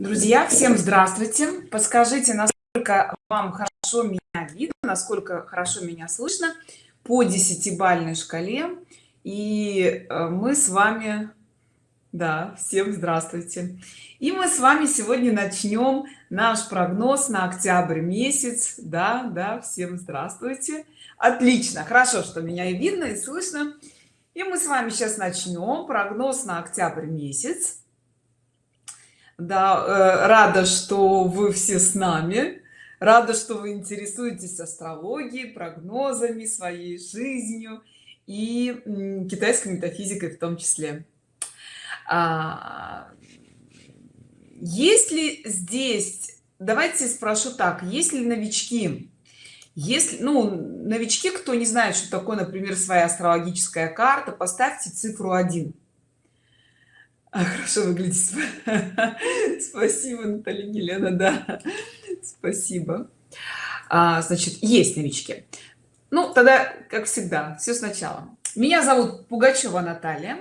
друзья всем здравствуйте. Подскажите насколько вам хорошо меня видно насколько хорошо меня слышно по десятибальной шкале. И э, мы с вами да всем здравствуйте. И мы с вами сегодня начнем наш прогноз на октябрь месяц. Да да всем здравствуйте. Отлично хорошо что меня и видно и слышно. И мы с вами сейчас начнем прогноз на октябрь месяц да э, рада что вы все с нами. Рада что вы интересуетесь астрологией прогнозами своей жизнью и китайской метафизикой в том числе. А, есть здесь давайте спрошу так есть ли новички? Если ну новички кто не знает что такое например своя астрологическая карта поставьте цифру 1 а, хорошо выглядит. Спасибо наталья елена да. Спасибо. А, значит есть новички. Ну тогда как всегда все сначала. Меня зовут пугачева наталья.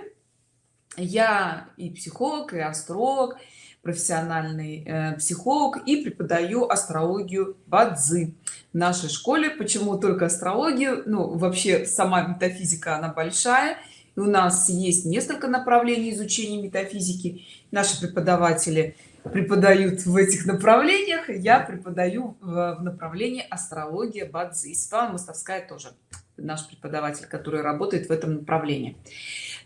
Я и психолог и астролог профессиональный э, психолог и преподаю астрологию бадзи в нашей школе. Почему только астрологию? Ну вообще сама метафизика она большая у нас есть несколько направлений изучения метафизики. Наши преподаватели преподают в этих направлениях я преподаю в, направлении астрология бадзи Светлана Мостовская тоже. Наш преподаватель который работает в этом направлении.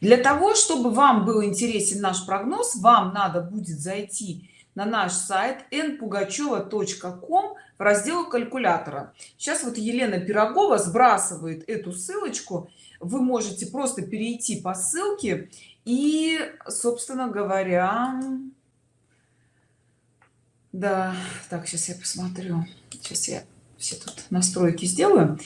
Для того чтобы вам был интересен наш прогноз вам надо будет зайти на наш сайт npugacheva.com в раздел калькулятора. Сейчас вот елена пирогова сбрасывает эту ссылочку вы можете просто перейти по ссылке и собственно говоря да так сейчас я посмотрю. Сейчас я все тут настройки сделаю.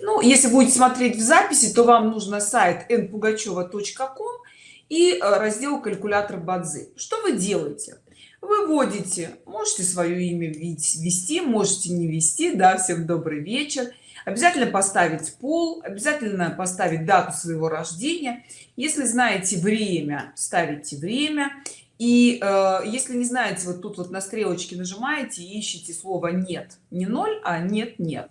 Ну если будете смотреть в записи то вам нужно сайт npugacheva.com и э, раздел калькулятор бадзи что вы делаете? Вы вводите можете свое имя ввести можете не вести да всем добрый вечер обязательно поставить пол обязательно поставить дату своего рождения. Если знаете время ставите время. И э, если не знаете вот тут вот на стрелочке нажимаете ищите слово нет не ноль а нет нет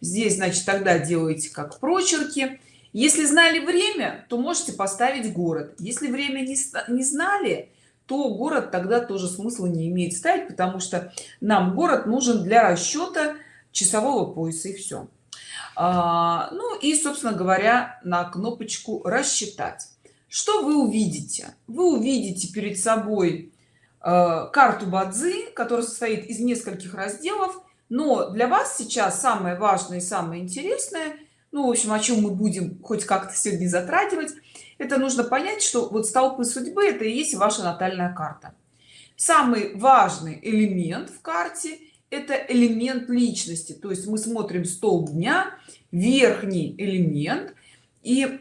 здесь значит тогда делаете как прочерки. Если знали время то можете поставить город. Если время не, не знали то город тогда тоже смысла не имеет ставить потому что нам город нужен для расчета часового пояса и все ну и собственно говоря на кнопочку рассчитать что вы увидите? Вы увидите перед собой э, карту бадзи которая состоит из нескольких разделов. Но для вас сейчас самое важное и самое интересное ну в общем о чем мы будем хоть как-то сегодня затрагивать это нужно понять что вот столпы судьбы это и есть ваша натальная карта. Самый важный элемент в карте это элемент личности. То есть мы смотрим столб дня верхний элемент и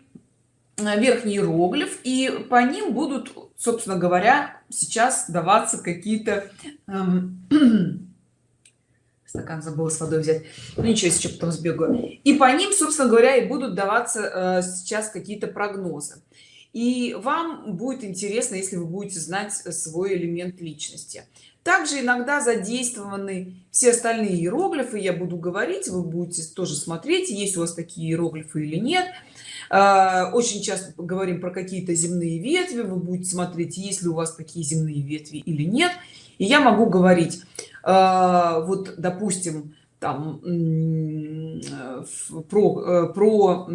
э, верхний иероглиф и по ним будут собственно говоря сейчас даваться какие-то эм, стакан забыла с водой взять. Ну, ничего еще потом сбегаю. И по ним собственно говоря и будут даваться э, сейчас какие-то прогнозы. И вам будет интересно если вы будете знать свой элемент личности также иногда задействованы все остальные иероглифы. Я буду говорить вы будете тоже смотреть есть у вас такие иероглифы или нет. А, очень часто говорим про какие-то земные ветви вы будете смотреть есть ли у вас такие земные ветви или нет. И я могу говорить а, вот допустим там про э, про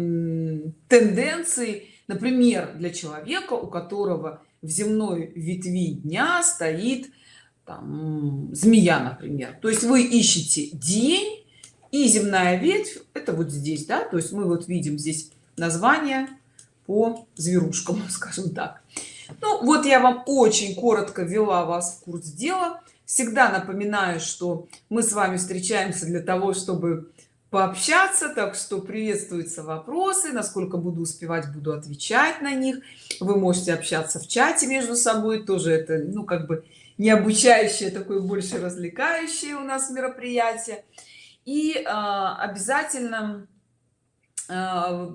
тенденции. Например для человека у которого в земной ветви дня стоит там, змея например. То есть вы ищете день и земная ветвь это вот здесь да? То есть мы вот видим здесь название по зверушкам скажем так. Ну вот я вам очень коротко ввела вас в курс дела. Всегда напоминаю что мы с вами встречаемся для того чтобы пообщаться так что приветствуются вопросы насколько буду успевать буду отвечать на них. Вы можете общаться в чате между собой тоже это ну как бы не обучающее такое больше развлекающее у нас мероприятие и э, обязательно э,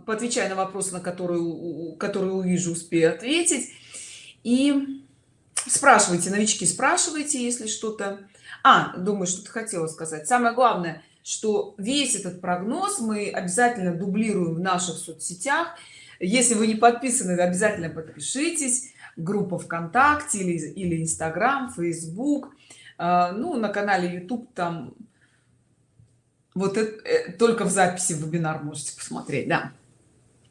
отвечаю на вопросы на которые которые увижу успею ответить. И спрашивайте новички спрашивайте если что-то. А думаю что ты хотела сказать. Самое главное что весь этот прогноз мы обязательно дублируем в наших соцсетях. Если вы не подписаны обязательно подпишитесь группа вконтакте или или инстаграм facebook а, ну на канале youtube там вот это, э, только в записи вебинар можете посмотреть да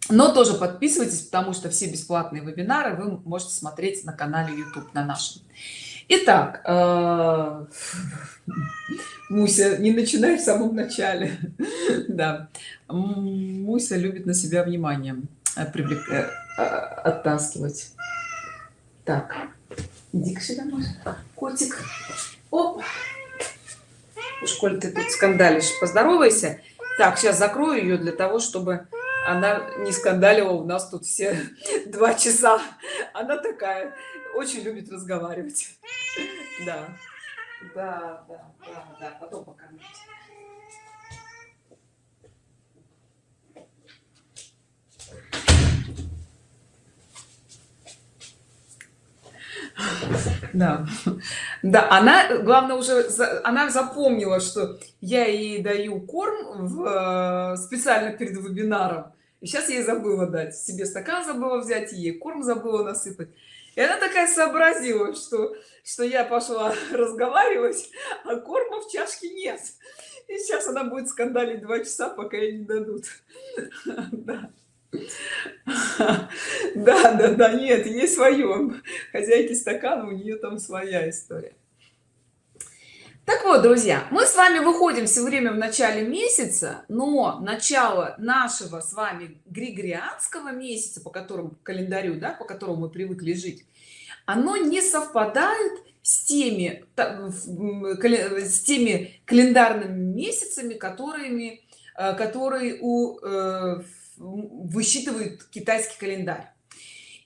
но тоже подписывайтесь потому что все бесплатные вебинары вы можете смотреть на канале youtube на нашем Итак, э, Муся, не начинай в самом начале. Да, Муся любит на себя внимание э, привлек... оттаскивать. Так, иди сюда, Муся. Котик. Оп. Уж коль ты тут скандалишь, поздоровайся. Так, сейчас закрою ее для того, чтобы она не скандалила у нас тут все два часа. Она такая, очень любит разговаривать. Да, да, да, да, да. Потом покормить. Да. Да она главное уже она запомнила что я ей даю корм в, э, специально перед вебинаром. И сейчас я забыла дать. Себе стакан забыла взять ей корм забыла насыпать. И она такая сообразила что что я пошла разговаривать а корма в чашке нет. И сейчас она будет скандалить два часа пока ей не дадут. Да да да да нет ей свое хозяйки стакана у нее там своя история. Так вот друзья мы с вами выходим все время в начале месяца но начало нашего с вами григорианского месяца по которому календарю да по которому мы привыкли жить оно не совпадает с теми с теми календарными месяцами которыми э, которые у высчитывает китайский календарь.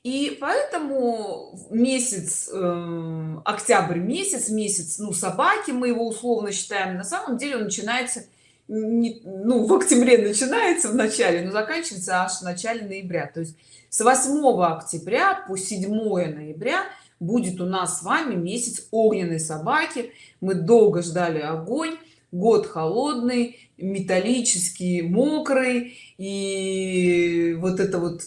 И поэтому месяц э, октябрь месяц месяц ну собаки мы его условно считаем на самом деле он начинается не, ну в октябре начинается в начале но заканчивается аж в начале ноября. То есть с 8 октября по 7 ноября будет у нас с вами месяц огненной собаки. Мы долго ждали огонь год холодный металлический мокрый и вот это вот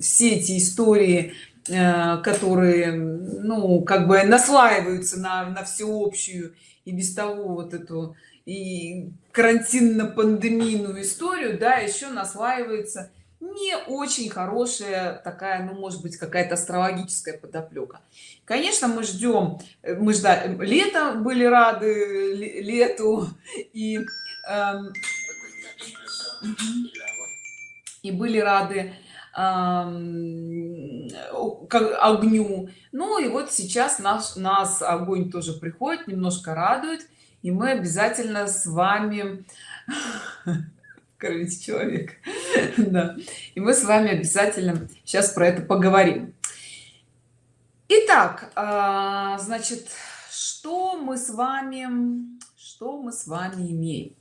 все эти истории э, которые ну как бы наслаиваются на, на всеобщую и без того вот эту и карантинно-пандемийную историю да еще наслаивается не очень хорошая такая ну может быть какая-то астрологическая подоплека. Конечно мы ждем мы ждали лето были рады лету и эм, и были рады как огню. Ну и вот сейчас наш нас огонь тоже приходит немножко радует и мы обязательно с вами кормить человек да. и мы с вами обязательно сейчас про это поговорим. Итак, а, значит что мы с вами что мы с вами имеем?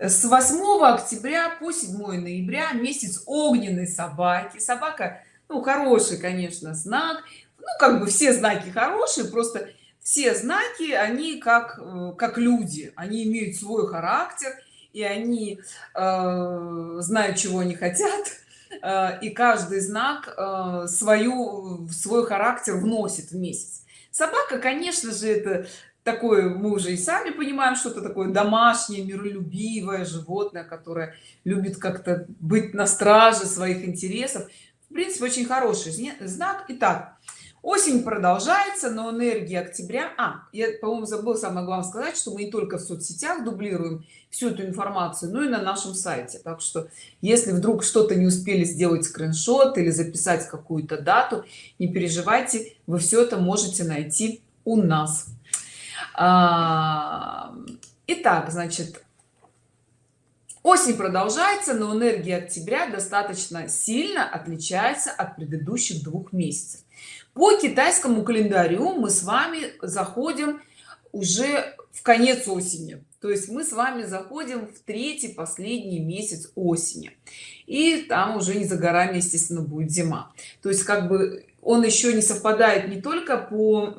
С 8 октября по 7 ноября месяц огненной собаки. Собака ну хороший конечно знак. Ну как бы все знаки хорошие просто все знаки они как э, как люди. Они имеют свой характер и они э, знают чего они хотят э, и каждый знак э, свою свой характер вносит в месяц. Собака конечно же это такое мы уже и сами понимаем что это такое домашнее миролюбивое животное которое любит как-то быть на страже своих интересов. В принципе очень хороший знак. Итак осень продолжается но энергия октября а я по-моему забыл самое главное сказать что мы не только в соцсетях дублируем всю эту информацию но и на нашем сайте. Так что если вдруг что-то не успели сделать скриншот или записать какую-то дату не переживайте вы все это можете найти у нас. А, итак значит осень продолжается но энергия октября достаточно сильно отличается от предыдущих двух месяцев по китайскому календарю мы с вами заходим уже в конец осени. То есть мы с вами заходим в третий последний месяц осени. И там уже не за горами естественно будет зима. То есть как бы он еще не совпадает не только по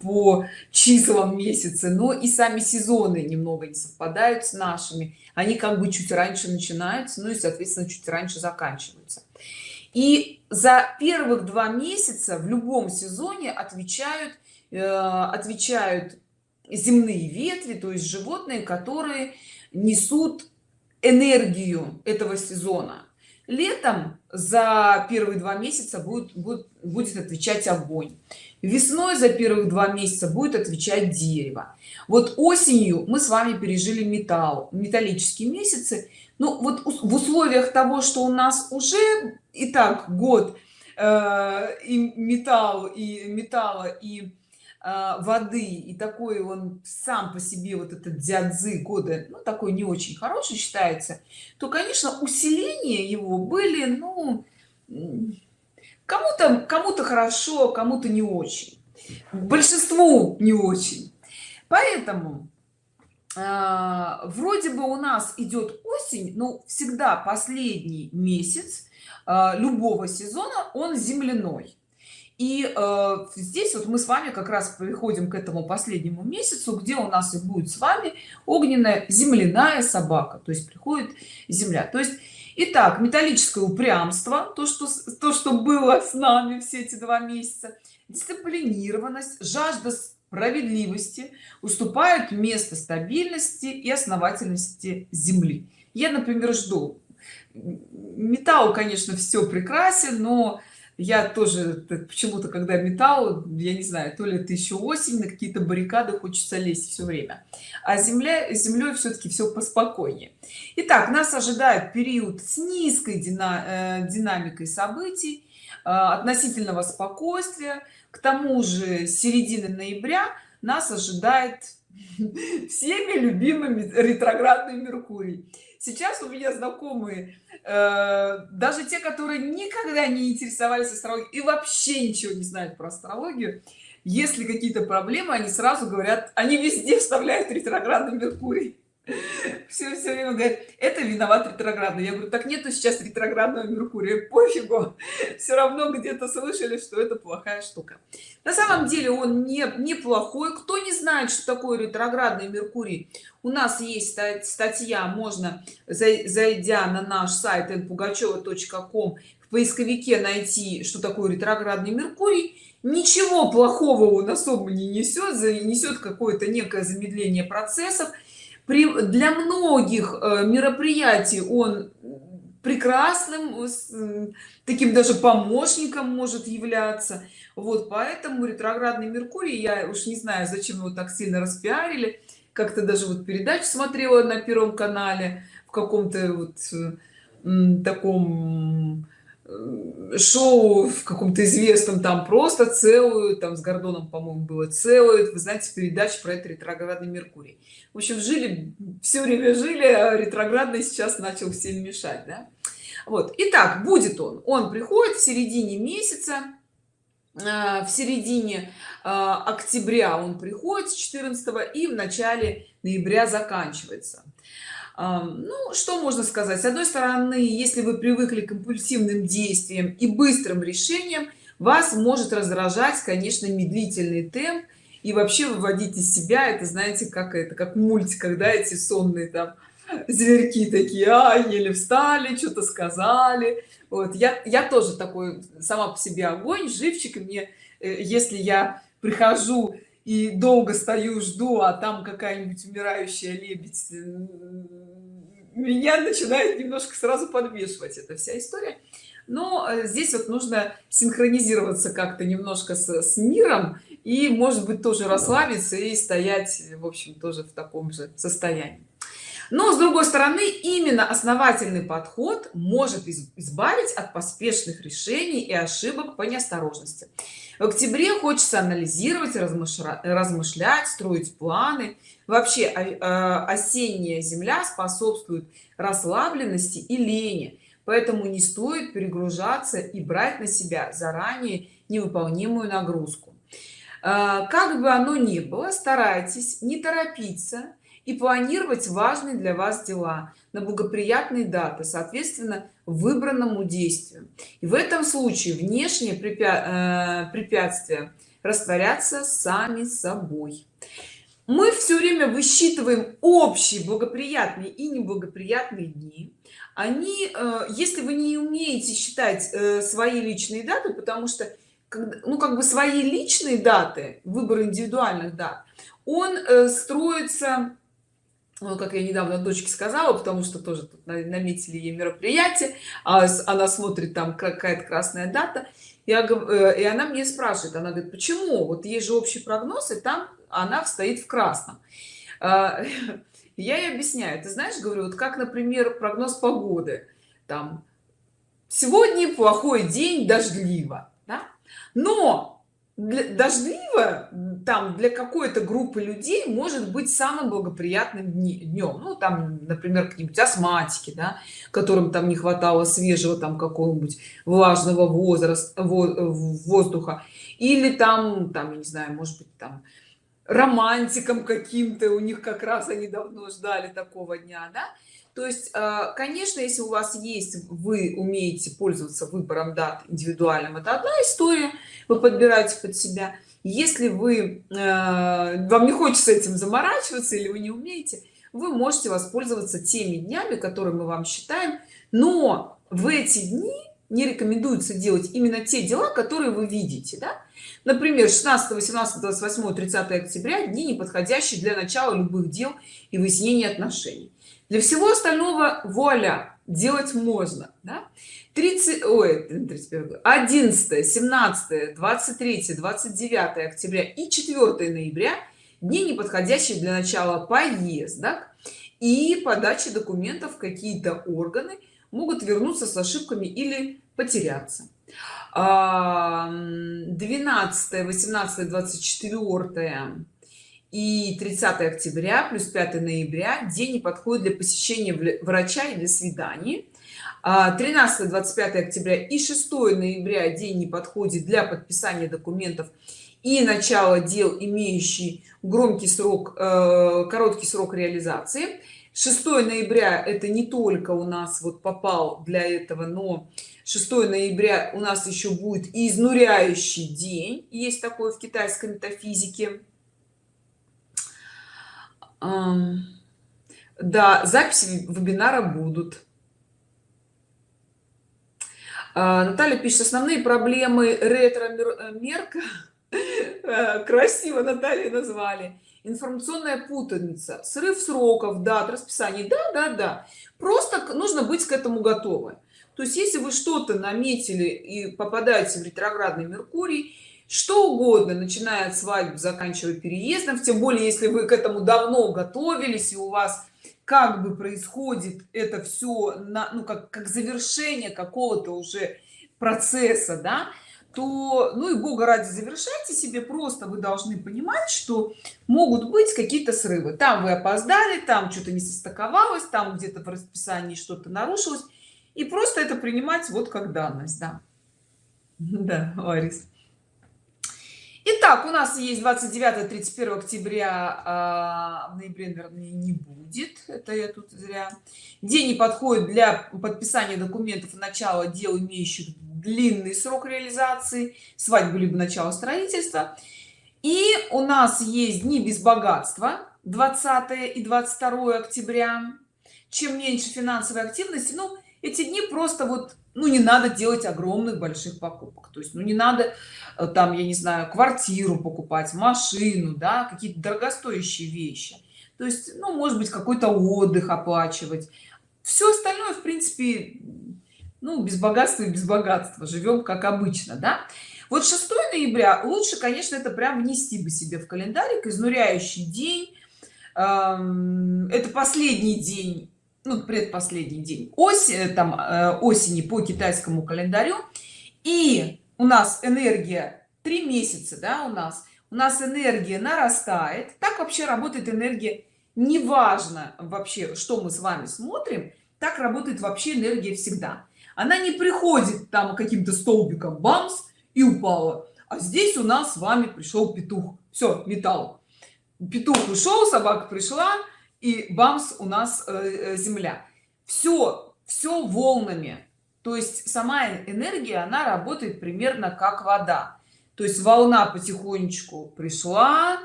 по числам месяца но и сами сезоны немного не совпадают с нашими. Они как бы чуть раньше начинаются ну и соответственно чуть раньше заканчиваются и за первых два месяца в любом сезоне отвечают э, отвечают земные ветви то есть животные которые несут энергию этого сезона. Летом за первые два месяца будет, будет будет отвечать огонь. Весной за первых два месяца будет отвечать дерево. Вот осенью мы с вами пережили металл металлические месяцы. Ну вот в условиях того что у нас уже и так год э, и металл и металла и а, воды и такой он сам по себе вот этот дзядзы года ну такой не очень хороший считается то конечно усиление его были ну кому-то кому-то хорошо кому-то не очень большинству не очень. Поэтому э, вроде бы у нас идет осень но всегда последний месяц э, любого сезона он земляной. И э, здесь вот мы с вами как раз приходим к этому последнему месяцу где у нас и будет с вами огненная земляная собака. То есть приходит земля. То есть Итак, металлическое упрямство то что то что было с нами все эти два месяца. Дисциплинированность жажда справедливости уступают место стабильности и основательности земли. Я например жду металл конечно все прекрасен но я тоже почему-то когда металл я не знаю то ли это еще осень на какие-то баррикады хочется лезть все время. А земля землей все-таки все поспокойнее. Итак, нас ожидает период с низкой дина, э, динамикой событий э, относительного спокойствия. К тому же середины ноября нас ожидает всеми любимыми ретроградный меркурий сейчас у меня знакомые э, даже те которые никогда не интересовались астрологией и вообще ничего не знают про астрологию если какие-то проблемы они сразу говорят они везде вставляют ретроградный меркурий все все время говорит это виноват ретроградный я говорю так нету сейчас ретроградного меркурия пофигу все равно где-то слышали что это плохая штука. На самом деле он не неплохой. Кто не знает что такое ретроградный меркурий у нас есть статья можно зайдя на наш сайт npugacheva.com в поисковике найти что такое ретроградный меркурий. Ничего плохого он особо не несет несет какое-то некое замедление процессов при, для многих э, мероприятий он прекрасным таким даже помощником может являться. Вот поэтому ретроградный меркурий я уж не знаю зачем его так сильно распиарили как-то даже вот передачу смотрела на первом канале в каком-то вот э, таком шоу в каком-то известном там просто целую там с гордоном по-моему было целую вы знаете передача про это ретроградный меркурий в общем жили все время жили а ретроградный сейчас начал всем мешать да? вот. Итак будет он. Он приходит в середине месяца э, в середине э, октября он приходит с 14 и в начале ноября заканчивается ну что можно сказать? С одной стороны если вы привыкли к импульсивным действиям и быстрым решениям вас может раздражать конечно медлительный темп. И вообще выводить из себя это знаете как это как мультик когда эти сонные там зверьки такие а еле встали что-то сказали вот я я тоже такой сама по себе огонь живчик и мне э, если я прихожу и долго стою жду а там какая-нибудь умирающая лебедь меня начинает немножко сразу подвешивать эта вся история. Но э, здесь вот нужно синхронизироваться как-то немножко с, с миром и может быть тоже расслабиться и стоять в общем тоже в таком же состоянии. Но с другой стороны именно основательный подход может избавить от поспешных решений и ошибок по неосторожности. В октябре хочется анализировать размышлять строить планы вообще а, а, осенняя земля способствует расслабленности и лени поэтому не стоит перегружаться и брать на себя заранее невыполнимую нагрузку. А, как бы оно ни было старайтесь не торопиться и планировать важные для вас дела на благоприятные даты соответственно выбранному действию. И в этом случае внешние э, препятствия растворятся сами собой мы все время высчитываем общие благоприятные и неблагоприятные дни. Они э, если вы не умеете считать э, свои личные даты потому что ну как бы свои личные даты выбор индивидуальных дат он э, строится ну, как я недавно дочке сказала потому что тоже тут наметили ей мероприятие а она смотрит там какая-то красная дата. Я и она мне спрашивает она говорит почему? Вот есть же общий прогноз и там она стоит в красном. А, я ей объясняю ты знаешь говорю вот как например прогноз погоды там сегодня плохой день дождливо да? но для, дождливо там для какой-то группы людей может быть самым благоприятным днем. Ну там например какие-нибудь астматики да которым там не хватало свежего там какого-нибудь влажного возраста воздуха. Или там там я не знаю может быть там романтикам каким-то у них как раз они давно ждали такого дня да то есть э, конечно если у вас есть вы умеете пользоваться выбором дат индивидуальным это одна история вы подбираете под себя если вы э, вам не хочется этим заморачиваться или вы не умеете вы можете воспользоваться теми днями которые мы вам считаем но в эти дни не рекомендуется делать именно те дела которые вы видите да? Например 16 18 28 30 октября дни неподходящие для начала любых дел и выяснения отношений для всего остального вуаля делать можно да? 30 ой 31 11 17 23 29 октября и 4 ноября дни неподходящие для начала поездок и подачи документов какие-то органы могут вернуться с ошибками или потеряться. 12 18 24 и 30 октября плюс 5 ноября день не подходит для посещения врача и для свиданий. 13 25 октября и 6 ноября день не подходит для подписания документов и начала дел имеющий громкий срок э, короткий срок реализации. 6 ноября это не только у нас вот попал для этого но 6 ноября у нас еще будет изнуряющий день есть такое в китайской метафизике. Да записи вебинара будут. А, наталья пишет основные проблемы ретро мерка. Э, красиво наталья назвали. Информационная путаница срыв сроков дат расписаний да да да. Просто нужно быть к этому готовы то есть если вы что-то наметили и попадаете в ретроградный меркурий что угодно начиная от свадьбы заканчивая переездом тем более если вы к этому давно готовились и у вас как бы происходит это все на ну как как завершение какого-то уже процесса да то ну и бога ради завершайте себе просто вы должны понимать что могут быть какие-то срывы. Там вы опоздали там что-то не состыковалось там где-то в расписании что-то нарушилось и просто это принимать вот как данность да. Да Ларис. Итак, у нас есть 29 31 октября а, в ноябре наверное не будет это я тут зря. День не подходит для подписания документов начала дел имеющих длинный срок реализации. Свадьбы либо начало строительства. И у нас есть дни без богатства 20 и 22 октября. Чем меньше финансовой активности ну эти дни просто вот ну не надо делать огромных больших покупок. То есть ну не надо э, там я не знаю квартиру покупать машину да какие-то дорогостоящие вещи. То есть ну может быть какой-то отдых оплачивать. Все остальное в принципе ну без богатства и без богатства. Живем как обычно да? Вот 6 ноября лучше конечно это прям внести бы себе в календарик. Изнуряющий день. Это последний день ну, предпоследний день осень там э, осени по китайскому календарю. И у нас энергия три месяца да у нас у нас энергия нарастает. Так вообще работает энергия. Неважно вообще что мы с вами смотрим так работает вообще энергия всегда. Она не приходит там каким-то столбиком бамс и упала. А здесь у нас с вами пришел петух. Все металл. Петух ушел собака пришла и бамс у нас э, земля. Все все волнами. То есть сама энергия она работает примерно как вода. То есть волна потихонечку пришла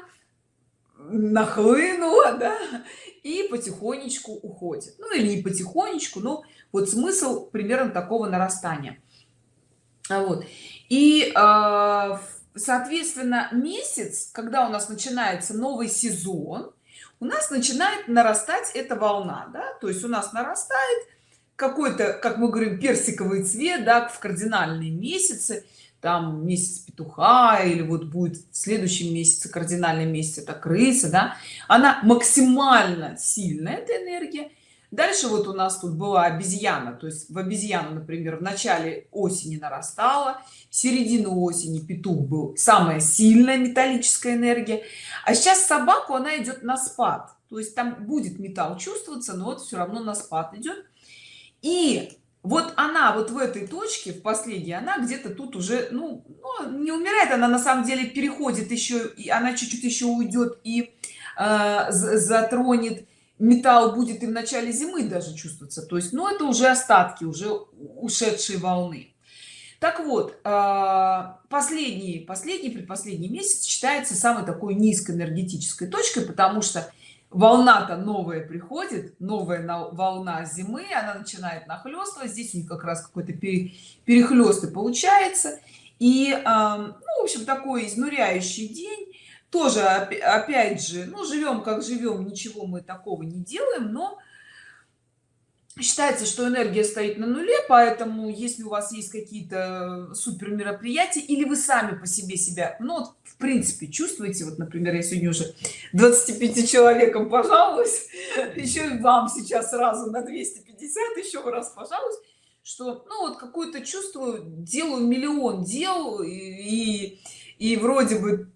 нахлынула да, и потихонечку уходит. Ну или не потихонечку но вот смысл примерно такого нарастания. А вот. И э, соответственно месяц когда у нас начинается новый сезон у нас начинает нарастать эта волна да? то есть у нас нарастает какой-то как мы говорим персиковый цвет да, в кардинальные месяцы там месяц петуха или вот будет в следующем месяце кардинальный месяц это крыса да она максимально сильная эта энергия дальше вот у нас тут была обезьяна. То есть в обезьяну например в начале осени нарастала середину осени петух был самая сильная металлическая энергия. А сейчас собаку она идет на спад. То есть там будет металл чувствоваться но вот все равно на спад идет и вот она вот в этой точке в последней она где-то тут уже ну, ну не умирает она на самом деле переходит еще и она чуть-чуть еще уйдет и э, затронет металл будет и в начале зимы даже чувствоваться. То есть ну это уже остатки уже ушедшие волны. Так вот э, последний последний предпоследний месяц считается самой такой низкоэнергетической точкой потому что волна-то новая приходит новая волна зимы она начинает нахлестывать здесь у них как раз какой-то перехлест и получается. И ну, в общем такой изнуряющий день тоже опять же ну живем как живем ничего мы такого не делаем но считается что энергия стоит на нуле поэтому если у вас есть какие-то супер мероприятия или вы сами по себе себя ну вот, в принципе чувствуете вот например я сегодня уже 25 человеком пожалуюсь еще вам сейчас сразу на 250 еще раз пожалуйста что ну вот какое-то чувствую делаю миллион дел и и вроде бы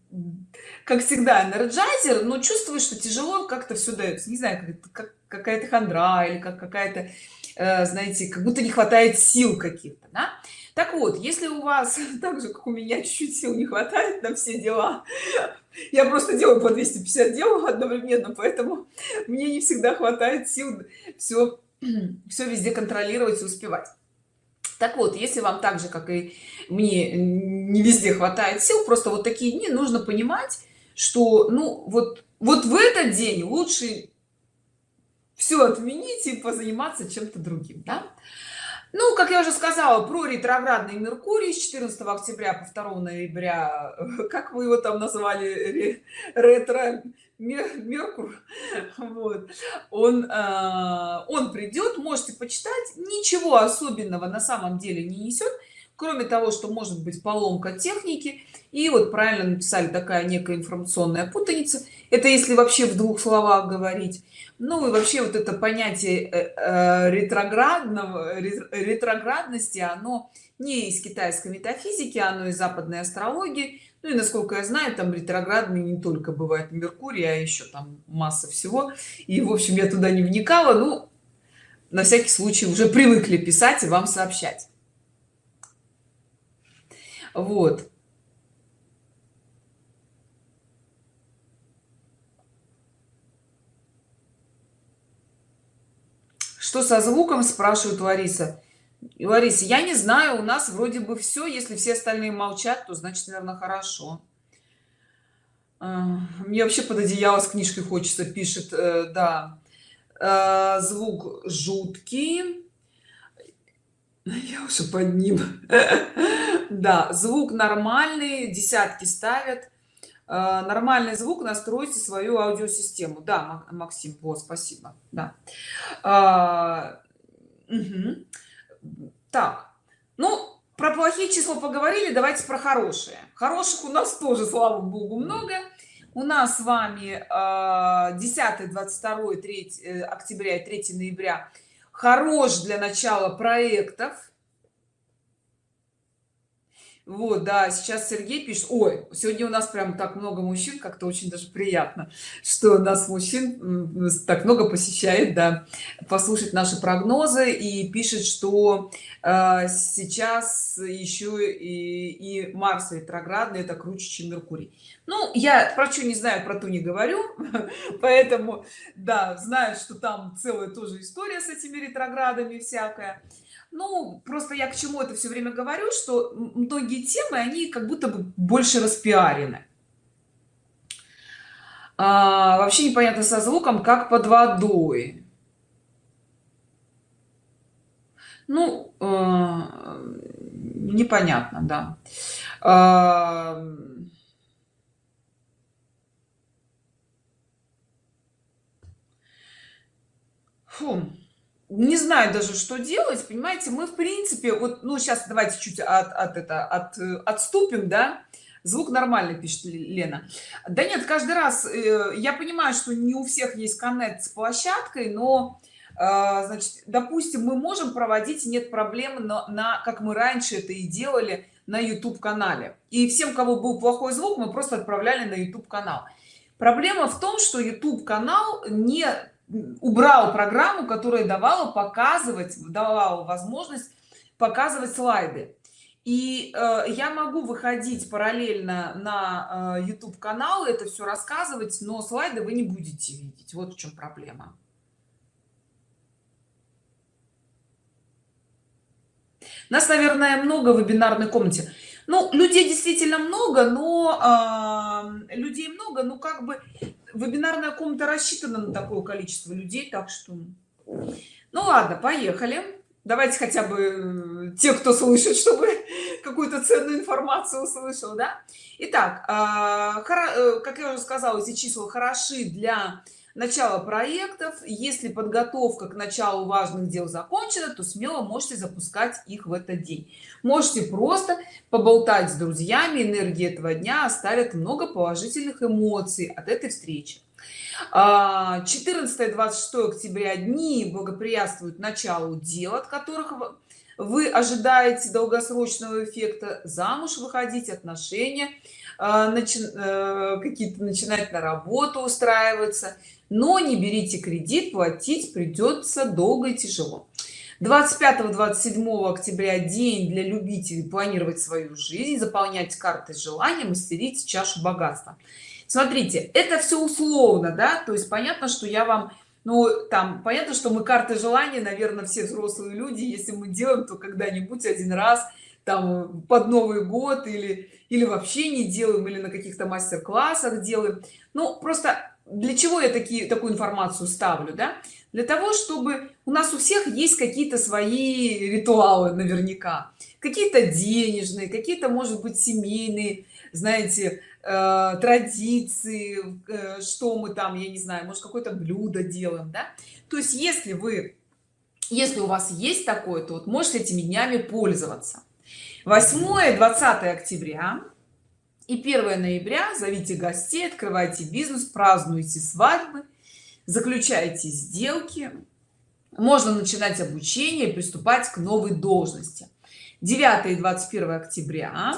как всегда энерджайзер но чувствую что тяжело как-то все дается не знаю как, как какая-то хандра или как какая-то э, знаете как будто не хватает сил каких-то да? так вот если у вас так же как у меня чуть-чуть сил не хватает на все дела я просто делаю по 250 дел одновременно поэтому мне не всегда хватает сил все все везде контролировать и успевать так вот если вам так же как и мне не везде хватает сил просто вот такие дни нужно понимать что ну вот вот в этот день лучше все отменить и позаниматься чем-то другим да? ну как я уже сказала про ретроградный меркурий с 14 октября по 2 ноября как вы его там назвали ретро меркур вот. Он э, он придет можете почитать. Ничего особенного на самом деле не несет кроме того что может быть поломка техники. И вот правильно написали такая некая информационная путаница. Это если вообще в двух словах говорить. Ну и вообще вот это понятие э, э, ретроградного ретроградности оно не из китайской метафизики оно из западной астрологии. Ну и насколько я знаю там ретроградный не только бывает меркурий а еще там масса всего. И в общем я туда не вникала. Ну на всякий случай уже привыкли писать и вам сообщать вот. Что со звуком спрашивает лариса. Лариса я не знаю у нас вроде бы все если все остальные молчат то значит наверное хорошо. А, мне вообще под одеяло с книжкой хочется пишет э, да. Э, звук жуткий я уже под ним. Да звук нормальный десятки ставят. Э, нормальный звук настройте свою аудиосистему. Да максим вот спасибо. Да. А, угу. так ну про плохие числа поговорили давайте про хорошие. Хороших у нас тоже слава богу много. У нас с вами 10 22 3 октября и 3 ноября хорош для начала проектов вот да сейчас сергей пишет ой сегодня у нас прям так много мужчин как-то очень даже приятно что нас мужчин так много посещает да послушать наши прогнозы и пишет что э, сейчас еще и, и марс ретроградный это круче чем меркурий ну я про что не знаю про то не говорю поэтому да знаю что там целая тоже история с этими ретроградами всякая ну просто я к чему это все время говорю что многие темы они как будто бы больше распиарены. А, вообще непонятно со звуком как под водой. Ну э, непонятно да. А, фу не знаю даже что делать понимаете? Мы в принципе вот ну сейчас давайте чуть от, от это от отступим да? Звук нормальный пишет лена. Да нет каждый раз э, я понимаю что не у всех есть коннект с площадкой но э, значит допустим мы можем проводить нет проблем на, на как мы раньше это и делали на youtube канале и всем кого был плохой звук мы просто отправляли на youtube канал проблема в том что youtube канал не убрал программу которая давала показывать давала возможность показывать слайды. И э, я могу выходить параллельно на э, youtube канал это все рассказывать но слайды вы не будете видеть. Вот в чем проблема. Нас наверное много в вебинарной комнате. Ну людей действительно много но э, людей много ну как бы вебинарная комната рассчитана на такое количество людей так что ну ладно поехали. Давайте хотя бы э, те кто слышит чтобы какую-то ценную информацию услышал да? Итак, а, э, как я уже сказала эти числа хороши для начала проектов. Если подготовка к началу важных дел закончена то смело можете запускать их в этот день можете просто поболтать с друзьями энергии этого дня оставят много положительных эмоций от этой встречи. 14 26 октября дни благоприятствуют началу дел от которых вы ожидаете долгосрочного эффекта. Замуж выходить отношения а, э, какие-то начинать на работу устраиваться. Но не берите кредит платить придется долго и тяжело 25-27 октября день для любителей планировать свою жизнь заполнять карты желания мастерить чашу богатства. Смотрите это все условно да? То есть понятно что я вам ну там понятно что мы карты желания наверное все взрослые люди если мы делаем то когда-нибудь один раз там под новый год или или вообще не делаем или на каких-то мастер-классах делаем. Ну просто для чего я такие такую информацию ставлю да? Для того чтобы у нас у всех есть какие-то свои ритуалы наверняка. Какие-то денежные какие-то может быть семейные знаете э, традиции э, что мы там я не знаю может какое-то блюдо делаем да? То есть если вы если у вас есть такое то вот можете этими днями пользоваться. 8 20 октября и 1 ноября зовите гостей открывайте бизнес празднуйте свадьбы заключайте сделки. Можно начинать обучение приступать к новой должности. 9 и 21 октября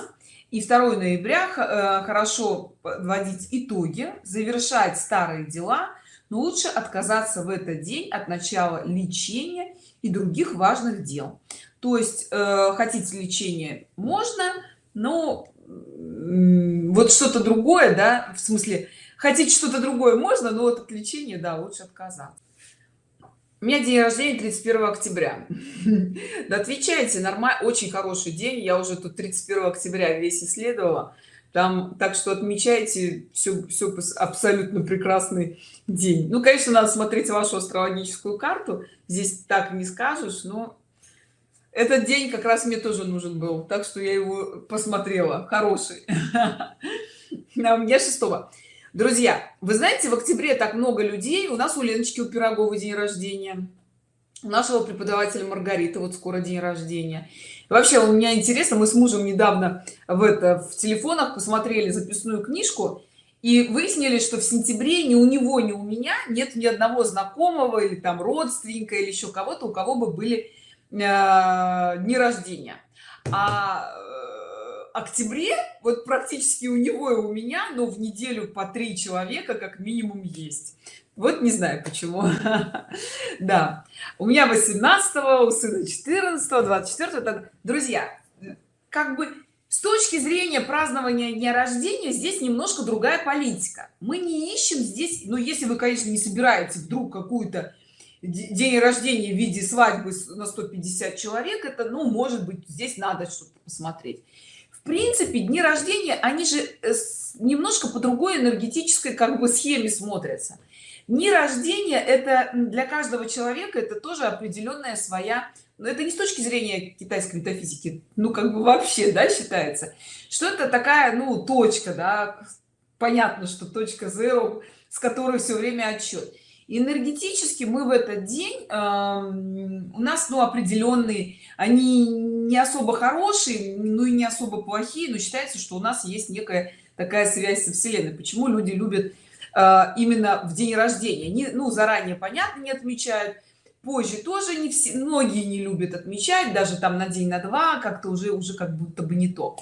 и 2 ноября э, хорошо подводить итоги завершать старые дела но лучше отказаться в этот день от начала лечения и других важных дел. То есть э, хотите лечение можно но вот что-то другое да в смысле хотите что-то другое можно но от лечения да лучше отказаться. У меня день рождения 31 октября. Да отвечайте нормально очень хороший день я уже тут 31 октября весь исследовала. Там так что отмечайте все все абсолютно прекрасный день. Ну конечно надо смотреть вашу астрологическую карту здесь так не скажешь но этот день как раз мне тоже нужен был так что я его посмотрела. Хороший. На мне 6 друзья вы знаете в октябре так много людей. У нас у леночки у пироговой день рождения. У нашего преподавателя маргарита вот скоро день рождения. Вообще у меня интересно мы с мужем недавно в это в телефонах посмотрели записную книжку и выяснили что в сентябре ни у него ни у меня нет ни одного знакомого или там родственника или еще кого-то у кого бы были дни рождения. А, октябре вот практически у него и у меня но в неделю по три человека как минимум есть. Вот не знаю почему. Да. У меня 18 у сына 14 24 друзья как бы с точки зрения празднования дня рождения здесь немножко другая политика. Мы не ищем здесь но ну, если вы конечно не собираете вдруг какую-то день рождения в виде свадьбы на 150 человек это ну может быть здесь надо что-то посмотреть. В принципе дни рождения они же э, немножко по другой энергетической как бы схеме смотрятся. Дни рождения это для каждого человека это тоже определенная своя но это не с точки зрения китайской метафизики ну как бы вообще да считается. Что это такая ну точка да понятно что точка zero с которой все время отчет энергетически мы в этот день э, у нас ну определенные они не особо хорошие ну и не особо плохие но считается что у нас есть некая такая связь со вселенной. Почему люди любят э, именно в день рождения? Не ну заранее понятно не отмечают позже тоже не все многие не любят отмечать даже там на день на два как-то уже уже как будто бы не то.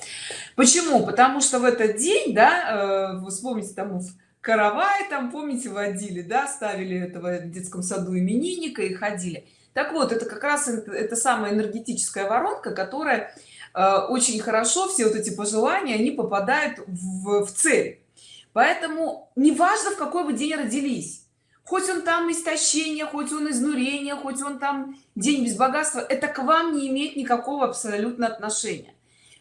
Почему? Потому что в этот день да э, вспомните там в каравай там помните водили да ставили этого в детском саду именинника и ходили. Так вот это как раз это, самая энергетическая воронка которая э, очень хорошо все вот эти пожелания они попадают в, в цель. Поэтому неважно в какой вы день родились хоть он там истощение хоть он изнурение хоть он там день без богатства это к вам не имеет никакого абсолютно отношения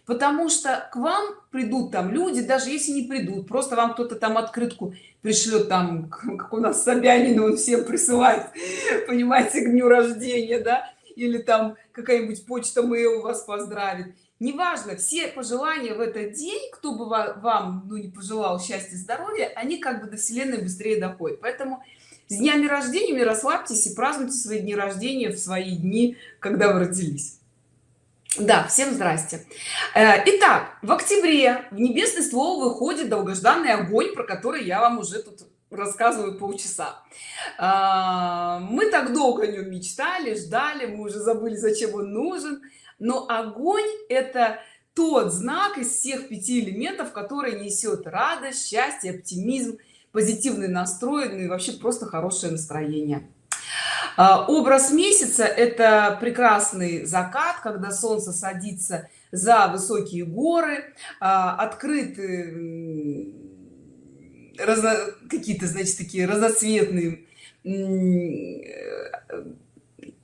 потому что к вам придут там люди даже если не придут просто вам кто-то там открытку пришлет там как у нас собянин он всем присылает понимаете к дню рождения да или там какая-нибудь почта mail вас поздравит. Неважно все пожелания в этот день кто бы вам ну не пожелал счастья здоровья они как бы до вселенной быстрее доходят. Поэтому с днями рождения расслабьтесь и празднуйте свои дни рождения в свои дни когда вы родились да всем здрасте. Э, итак в октябре в небесный ствол выходит долгожданный огонь про который я вам уже тут рассказываю полчаса. А, мы так долго о нем мечтали ждали мы уже забыли зачем он нужен. Но огонь это тот знак из всех пяти элементов который несет радость счастье оптимизм позитивный настрой ну и вообще просто хорошее настроение образ месяца это прекрасный закат когда солнце садится за высокие горы а, открыты какие-то значит такие разноцветные э,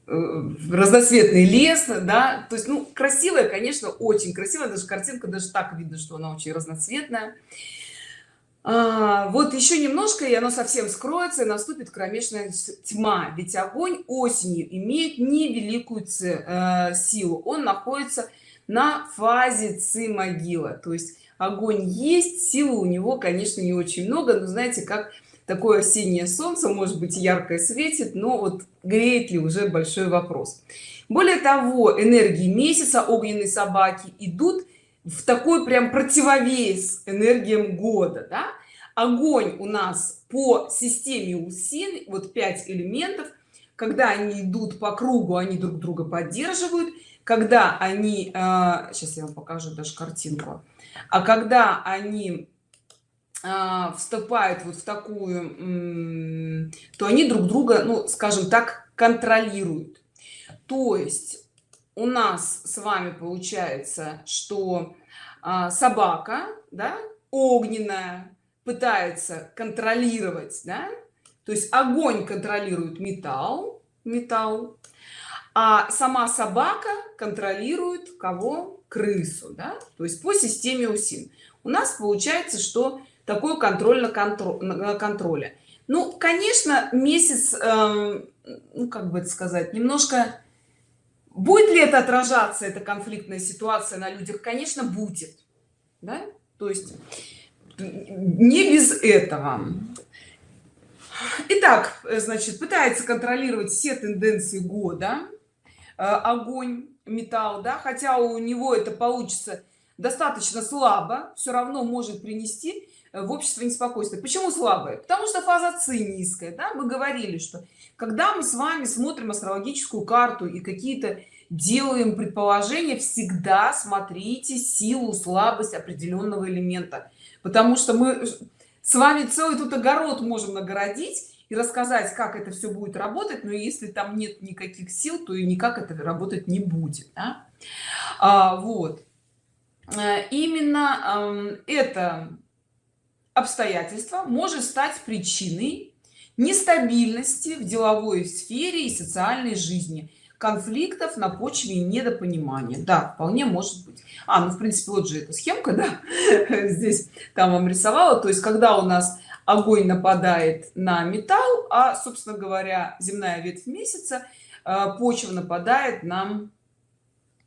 разноцветный лес да. То есть ну красивая конечно очень красивая даже картинка даже так видно что она очень разноцветная а, вот еще немножко и оно совсем скроется и наступит кромешная тьма. Ведь огонь осенью имеет невеликую э, силу. Он находится на фазе ци могила то есть огонь есть силы у него конечно не очень много но знаете как такое осеннее солнце может быть яркое светит но вот греет ли уже большой вопрос. Более того энергии месяца огненной собаки идут в такой прям противовес энергиям года да? огонь у нас по системе усин вот пять элементов. Когда они идут по кругу они друг друга поддерживают. Когда они э, сейчас я вам покажу даже картинку. А когда они э, вступают вот в такую то они друг друга ну скажем так контролируют. То есть у нас с вами получается что а, собака да, огненная пытается контролировать да? то есть огонь контролирует металл металл а сама собака контролирует кого крысу да? то есть по системе усин у нас получается что такое контроль на контроль на контроле ну конечно месяц э, ну как бы это сказать немножко будет ли это отражаться эта конфликтная ситуация на людях? Конечно будет. Да? то есть не без этого. Итак, значит пытается контролировать все тенденции года. Э, огонь металл да? Хотя у него это получится достаточно слабо все равно может принести э, в общество неспокойствие почему слабое? Потому что фаза ци низкая да? мы говорили что когда мы с вами смотрим астрологическую карту и какие-то делаем предположение всегда смотрите силу слабость определенного элемента. Потому что мы с вами целый тут огород можем нагородить и рассказать как это все будет работать но если там нет никаких сил то и никак это работать не будет да? а, вот. Э, именно это обстоятельство может стать причиной нестабильности в деловой сфере и социальной жизни конфликтов на почве недопонимания. Да вполне может быть. А ну в принципе вот же эта схемка да здесь там вам рисовала. То есть когда у нас огонь нападает на металл а собственно говоря земная ветвь месяца э, почва нападает нам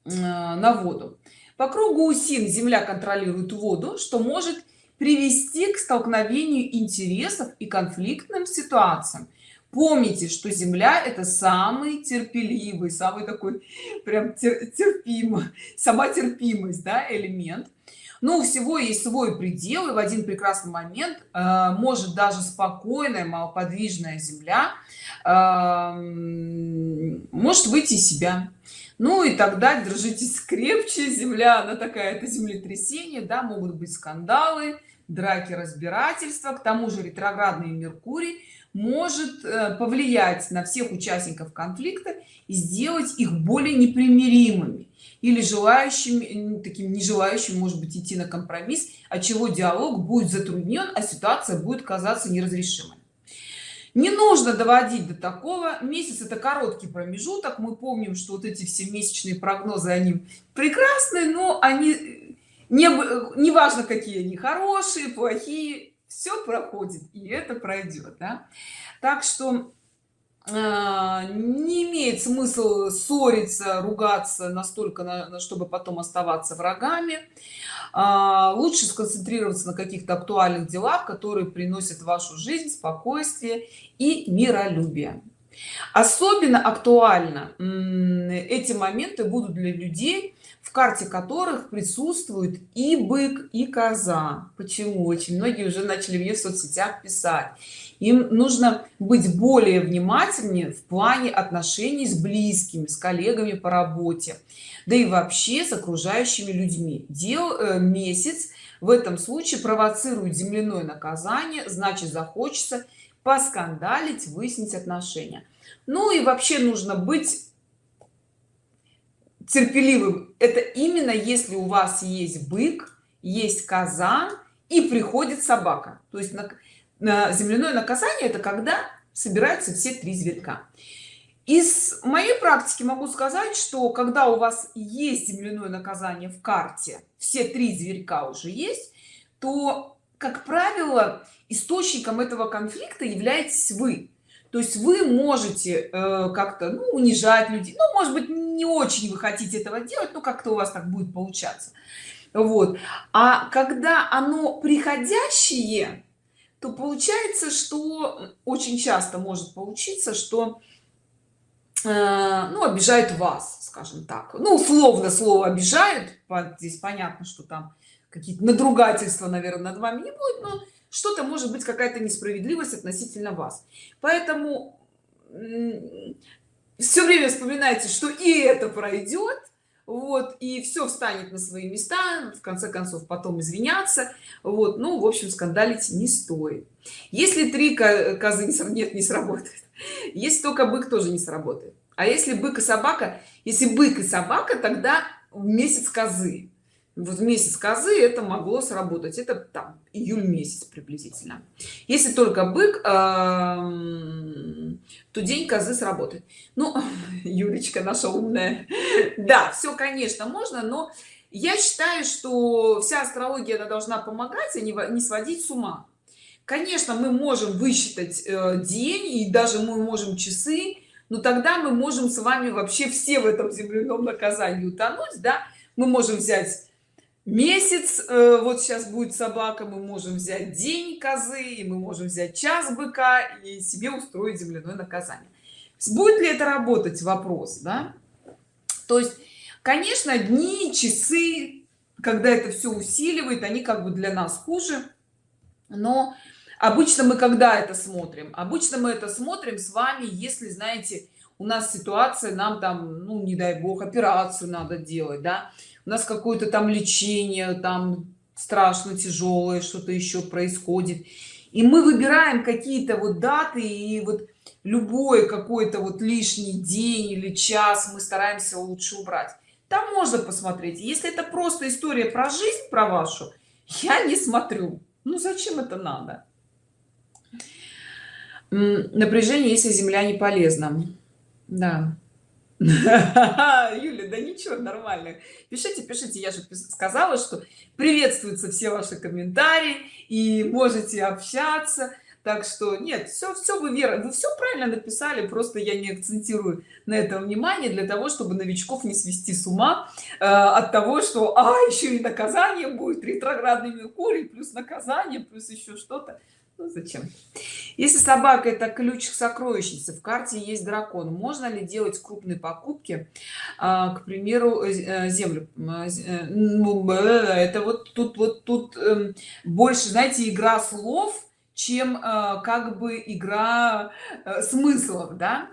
э, на воду. По кругу усин земля контролирует воду что может привести к столкновению интересов и конфликтным ситуациям помните что земля это самый терпеливый самый такой прям терпимо сама терпимость да, элемент. Но у всего есть свой предел и в один прекрасный момент э, может даже спокойная малоподвижная земля э, может выйти из себя. Ну и тогда держитесь крепче земля она такая это землетрясение да могут быть скандалы драки разбирательства. К тому же ретроградный меркурий может э, повлиять на всех участников конфликта и сделать их более непримиримыми или желающими таким не желающим может быть идти на компромисс от чего диалог будет затруднен а ситуация будет казаться неразрешимой. Не нужно доводить до такого. Месяц это короткий промежуток. Мы помним что вот эти все месячные прогнозы они прекрасные но они не не важно какие они хорошие плохие все проходит и это пройдет да? так что э, не имеет смысла ссориться ругаться настолько на, чтобы потом оставаться врагами а, лучше сконцентрироваться на каких-то актуальных делах которые приносят вашу жизнь спокойствие и миролюбие особенно актуально эти моменты будут для людей в карте которых присутствует и бык и коза. Почему? Очень многие уже начали мне в соцсетях писать. Им нужно быть более внимательнее в плане отношений с близкими с коллегами по работе да и вообще с окружающими людьми. Дел э, месяц в этом случае провоцирует земляное наказание значит захочется поскандалить выяснить отношения. Ну и вообще нужно быть терпеливым. Это именно если у вас есть бык есть коза и приходит собака. То есть на, на земляное наказание это когда собираются все три зверька. Из моей практики могу сказать что когда у вас есть земляное наказание в карте все три зверька уже есть то как правило источником этого конфликта являетесь вы то есть вы можете э, как-то ну, унижать людей. Ну может быть не очень вы хотите этого делать но как-то у вас так будет получаться. Вот. А когда оно приходящее то получается что очень часто может получиться что э, ну обижают вас скажем так. Ну условно слово обижают здесь понятно что там какие-то надругательства наверное над вами не будет но что-то может быть какая-то несправедливость относительно вас. Поэтому все время вспоминайте что и это пройдет вот и все встанет на свои места в конце концов потом извиняться вот ну в общем скандалить не стоит. Если три козы нет не сработает если только бык тоже не сработает. А если бык и собака если бык и собака тогда месяц козы вот месяц козы это могло сработать. Это там июль месяц приблизительно. Если только бык то день козы сработает. Ну юлечка наша умная. Да все конечно можно но я считаю что вся астрология она должна помогать а не, не сводить с ума. Конечно мы можем высчитать э, день и даже мы можем часы но тогда мы можем с вами вообще все в этом земляном наказании утонуть да? Мы можем взять месяц э, вот сейчас будет собака мы можем взять день козы и мы можем взять час быка и себе устроить земляное наказание. Будет ли это работать вопрос да? То есть конечно дни часы когда это все усиливает они как бы для нас хуже но обычно мы когда это смотрим? Обычно мы это смотрим с вами если знаете у нас ситуация нам там ну не дай бог операцию надо делать да у нас какое-то там лечение там страшно тяжелое что-то еще происходит. И мы выбираем какие-то вот даты и вот любой какой-то вот лишний день или час мы стараемся лучше убрать. Там можно посмотреть. Если это просто история про жизнь про вашу я не смотрю. Ну зачем это надо? Напряжение если земля не полезна. Да Юля, да ничего, нормально. Пишите, пишите. Я же сказала, что приветствуются все ваши комментарии и можете общаться. Так что нет, все, все вы вера, вы все правильно написали, просто я не акцентирую на этом внимание для того, чтобы новичков не свести с ума э, от того, что а еще и наказание будет ретроградный меркурий плюс наказание плюс еще что-то ну, зачем? Если собака это ключ к сокровищнице в карте есть дракон. Можно ли делать крупные покупки а, к примеру э, э, землю? Э, ну, это вот тут вот тут эм, больше знаете игра слов чем как бы игра смыслов да?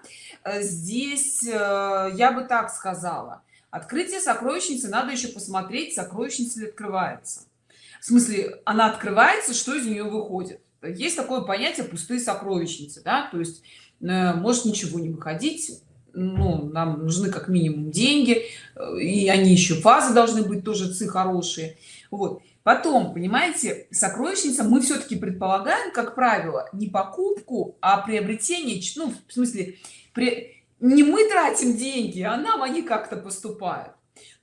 Здесь я бы так сказала. Открытие сокровищницы надо еще посмотреть сокровищница ли открывается. В смысле она открывается что из нее выходит есть такое понятие пустые сокровищницы да? То есть э, может ничего не выходить ну нам нужны как минимум деньги э, и они еще фазы должны быть тоже ци хорошие. Вот. Потом понимаете сокровищница мы все-таки предполагаем как правило не покупку а приобретение ну в смысле при не мы тратим деньги а нам они как-то поступают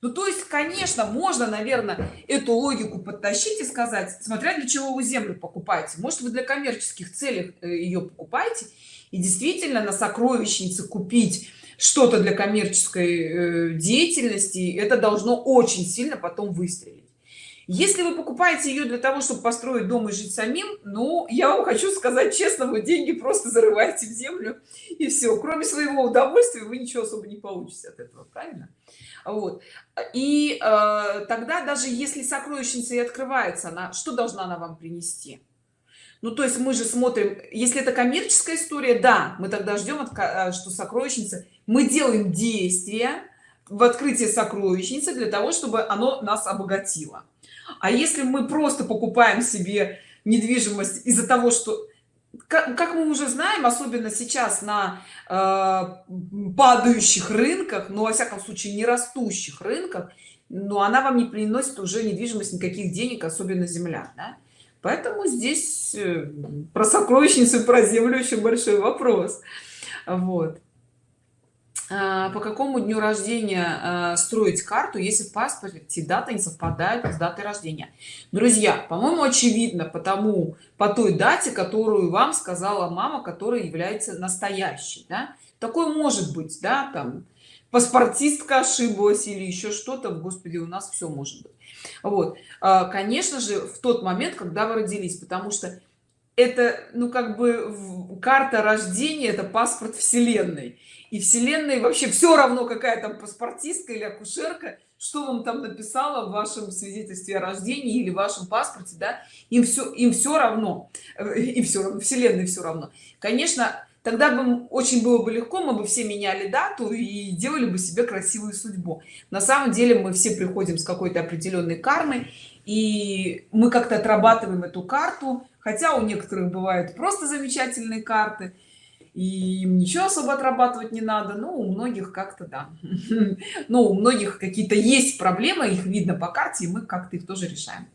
ну то есть конечно можно наверное эту логику подтащить и сказать смотря для чего вы землю покупаете. Может вы для коммерческих целей э, ее покупаете и действительно на сокровищнице купить что-то для коммерческой э, деятельности это должно очень сильно потом выстрелить. Если вы покупаете ее для того чтобы построить дом и жить самим ну я вам хочу сказать честно вы деньги просто зарываете в землю и все кроме своего удовольствия вы ничего особо не получите от этого правильно вот. И э, тогда даже если сокровищница и открывается она что должна она вам принести? Ну то есть мы же смотрим если это коммерческая история да мы тогда ждем э, что сокровищница мы делаем действия в открытии сокровищницы для того чтобы оно нас обогатило. А если мы просто покупаем себе недвижимость из-за того что как, мы уже знаем особенно сейчас на э, падающих рынках но во всяком случае не растущих рынках но она вам не приносит уже недвижимость никаких денег особенно земля да? поэтому здесь э, про сокровищницу про землю очень большой вопрос вот по какому дню рождения а, строить карту если в паспорте дата не совпадает с датой рождения? Друзья по-моему очевидно потому по той дате которую вам сказала мама которая является настоящей да? такое может быть да там паспортистка ошиблась или еще что-то господи у нас все может быть вот. А, конечно же в тот момент когда вы родились потому что это ну как бы карта рождения это паспорт вселенной. И вселенной вообще все равно какая там паспортистка или акушерка что вам там написала в вашем свидетельстве о рождении или в вашем паспорте да им все им все равно. И все равно вселенной все равно. Конечно тогда бы очень было бы легко мы бы все меняли дату и делали бы себе красивую судьбу. На самом деле мы все приходим с какой-то определенной кармой и мы как-то отрабатываем эту карту хотя у некоторых бывают просто замечательные карты и им ничего особо отрабатывать не надо но у многих как-то да. Но у многих какие-то есть проблемы их видно по карте и мы как-то их тоже решаем.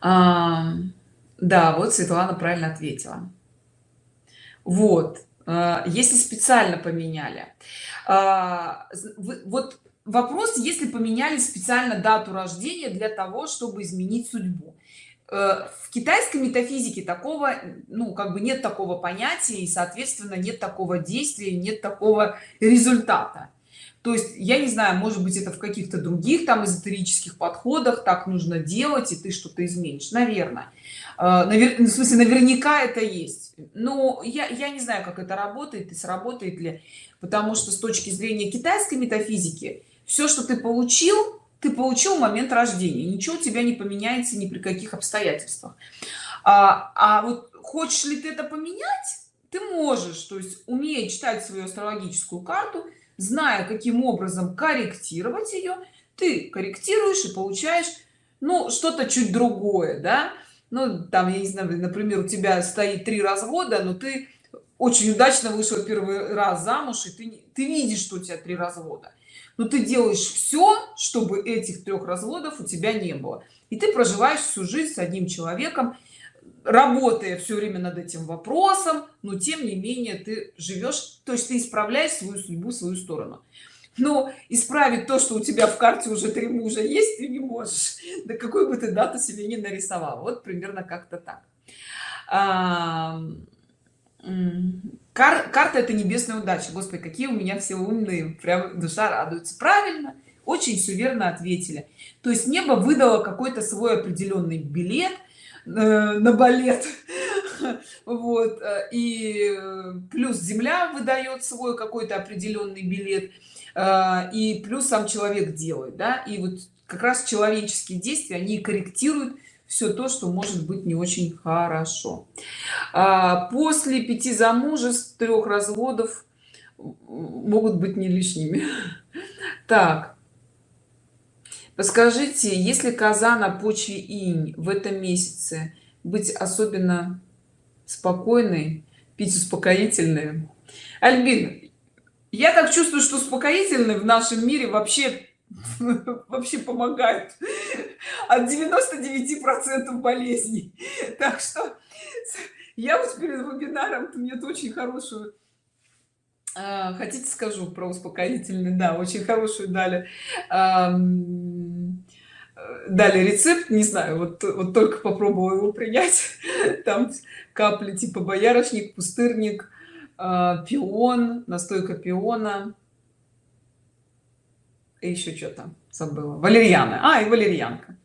А, да вот светлана правильно ответила. Вот а, если специально поменяли. А, вот вопрос если поменяли специально дату рождения для того чтобы изменить судьбу в китайской метафизике такого ну как бы нет такого понятия и соответственно нет такого действия нет такого результата. То есть я не знаю может быть это в каких-то других там эзотерических подходах так нужно делать и ты что-то изменишь. Наверное э, Навер... в смысле наверняка это есть. Но я я не знаю как это работает и сработает ли. Потому что с точки зрения китайской метафизики все что ты получил ты получил момент рождения ничего у тебя не поменяется ни при каких обстоятельствах. А, а вот хочешь ли ты это поменять ты можешь. То есть умея читать свою астрологическую карту зная каким образом корректировать ее ты корректируешь и получаешь ну что-то чуть другое да? Ну там я не знаю например у тебя стоит три развода но ты очень удачно вышел первый раз замуж и ты ты видишь что у тебя три развода но ты делаешь все чтобы этих трех разводов у тебя не было. И ты проживаешь всю жизнь с одним человеком работая все время над этим вопросом но тем не менее ты живешь то есть ты исправляешь свою судьбу свою сторону. Но исправить то что у тебя в карте уже три мужа есть ты не можешь. Да какой бы ты дату себе не нарисовал вот примерно как-то так кар карта это небесная удача. Господи какие у меня все умные. Прям душа радуется. Правильно. Очень все верно ответили. То есть небо выдало какой-то свой определенный билет э, на балет. Вот. Э, и плюс земля выдает свой какой-то определенный билет. Э, и плюс сам человек делает да. И вот как раз человеческие действия они корректируют все то что может быть не очень хорошо. А после пяти замужеств трех разводов могут быть не лишними. Так. Подскажите если коза на почве инь в этом месяце быть особенно спокойной пить успокоительные альбин я так чувствую что успокоительные в нашем мире вообще вообще помогают от 99 процентов болезней. Так что я вот перед вебинаром мне очень хорошую а, хотите скажу про успокоительный? Да очень хорошую дали дали рецепт не знаю вот вот только попробовала его принять. Там капли типа боярышник пустырник а, пион настойка пиона и еще что-то забыла. Валерьяна а и валерьянка.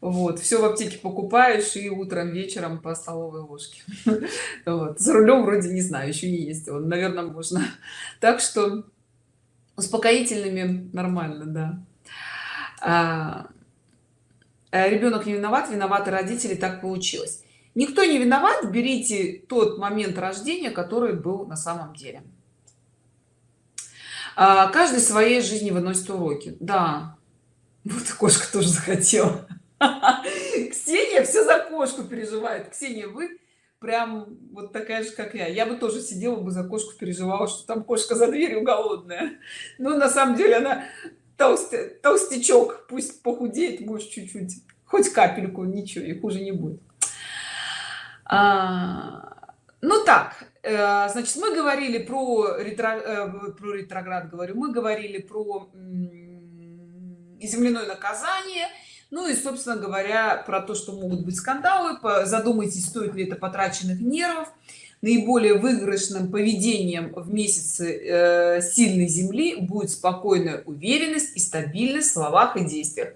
Вот все в аптеке покупаешь и утром вечером по столовой ложке. Вот. за рулем вроде не знаю еще не ездила наверное можно. Так что успокоительными нормально да. А, Э, ребенок не виноват виноваты родители так получилось. Никто не виноват берите тот момент рождения который был на самом деле а, каждый своей жизни выносит уроки. Да. Вот кошка тоже захотела. Ксения все за кошку переживает. Ксения вы прям вот такая же как я. Я бы тоже сидела бы за кошку переживала что там кошка за дверью голодная. Но на самом деле она толстый толстячок. Пусть похудеет может чуть-чуть хоть капельку ничего и хуже не будет. А, ну так значит мы говорили про ретро, э, про ретроград говорю мы говорили про земляное наказание ну и собственно говоря про то что могут быть скандалы задумайтесь стоит ли это потраченных нервов. Наиболее выигрышным поведением в месяце э, сильной земли будет спокойная уверенность и стабильность в словах и действиях.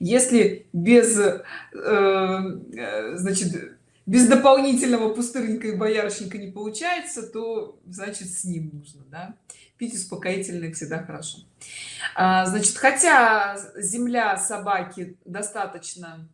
Если без э, э, значит без дополнительного пустырника и боярышника не получается то значит с ним нужно да? пить успокоительные всегда хорошо а, значит хотя земля собаки достаточно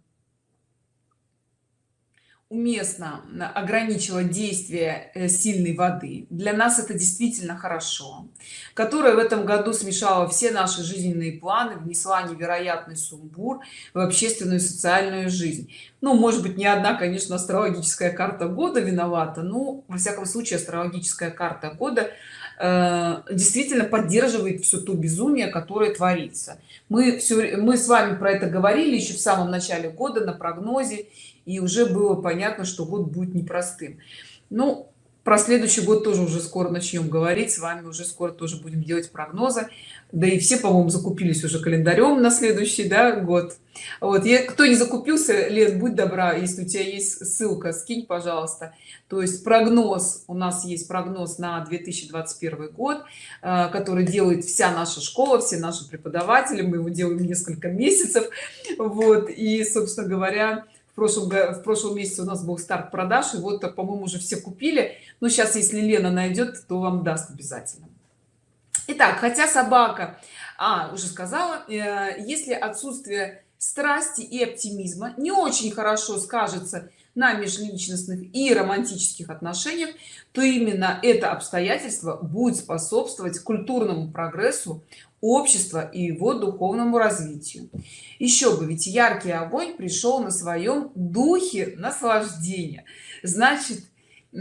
уместно ограничила действие э, сильной воды. Для нас это действительно хорошо которая в этом году смешала все наши жизненные планы внесла невероятный сумбур в общественную и социальную жизнь. Ну может быть не одна конечно астрологическая карта года виновата ну во всяком случае астрологическая карта года э, действительно поддерживает все то безумие которое творится. Мы все мы с вами про это говорили еще в самом начале года на прогнозе и уже было понятно что год будет непростым. Ну про следующий год тоже уже скоро начнем говорить с вами уже скоро тоже будем делать прогнозы. Да и все по-моему закупились уже календарем на следующий да, год. Вот я кто не закупился лет будь добра если у тебя есть ссылка скинь пожалуйста. То есть прогноз у нас есть прогноз на 2021 год э, который делает вся наша школа все наши преподаватели. Мы его делаем несколько месяцев. Вот и собственно говоря в прошлом в прошлом месяце у нас был старт продаж и вот по-моему уже все купили. Но сейчас если лена найдет то вам даст обязательно. Итак, хотя собака а уже сказала э, если отсутствие страсти и оптимизма не очень хорошо скажется на межличностных и романтических отношениях то именно это обстоятельство будет способствовать культурному прогрессу общества и его духовному развитию. Еще бы ведь яркий огонь пришел на своем духе наслаждения. Значит в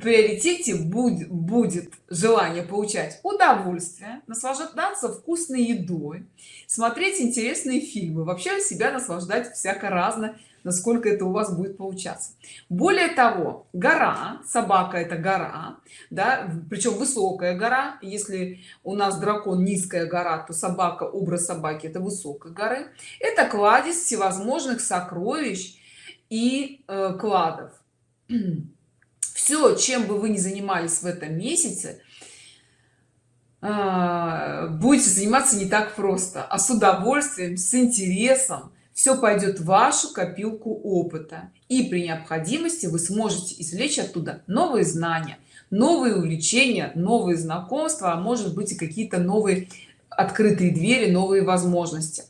приоритете будет будет желание получать удовольствие наслаждаться вкусной едой смотреть интересные фильмы вообще себя наслаждать всяко разно насколько это у вас будет получаться. Более того гора собака это гора да причем высокая гора. Если у нас дракон низкая гора то собака образ собаки это высокой горы. Это кладезь всевозможных сокровищ и э, кладов. Все чем бы вы ни занимались в этом месяце а, будете заниматься не так просто а с удовольствием с интересом все пойдет в вашу копилку опыта. И при необходимости вы сможете извлечь оттуда новые знания новые увлечения новые знакомства а может быть и какие-то новые открытые двери новые возможности.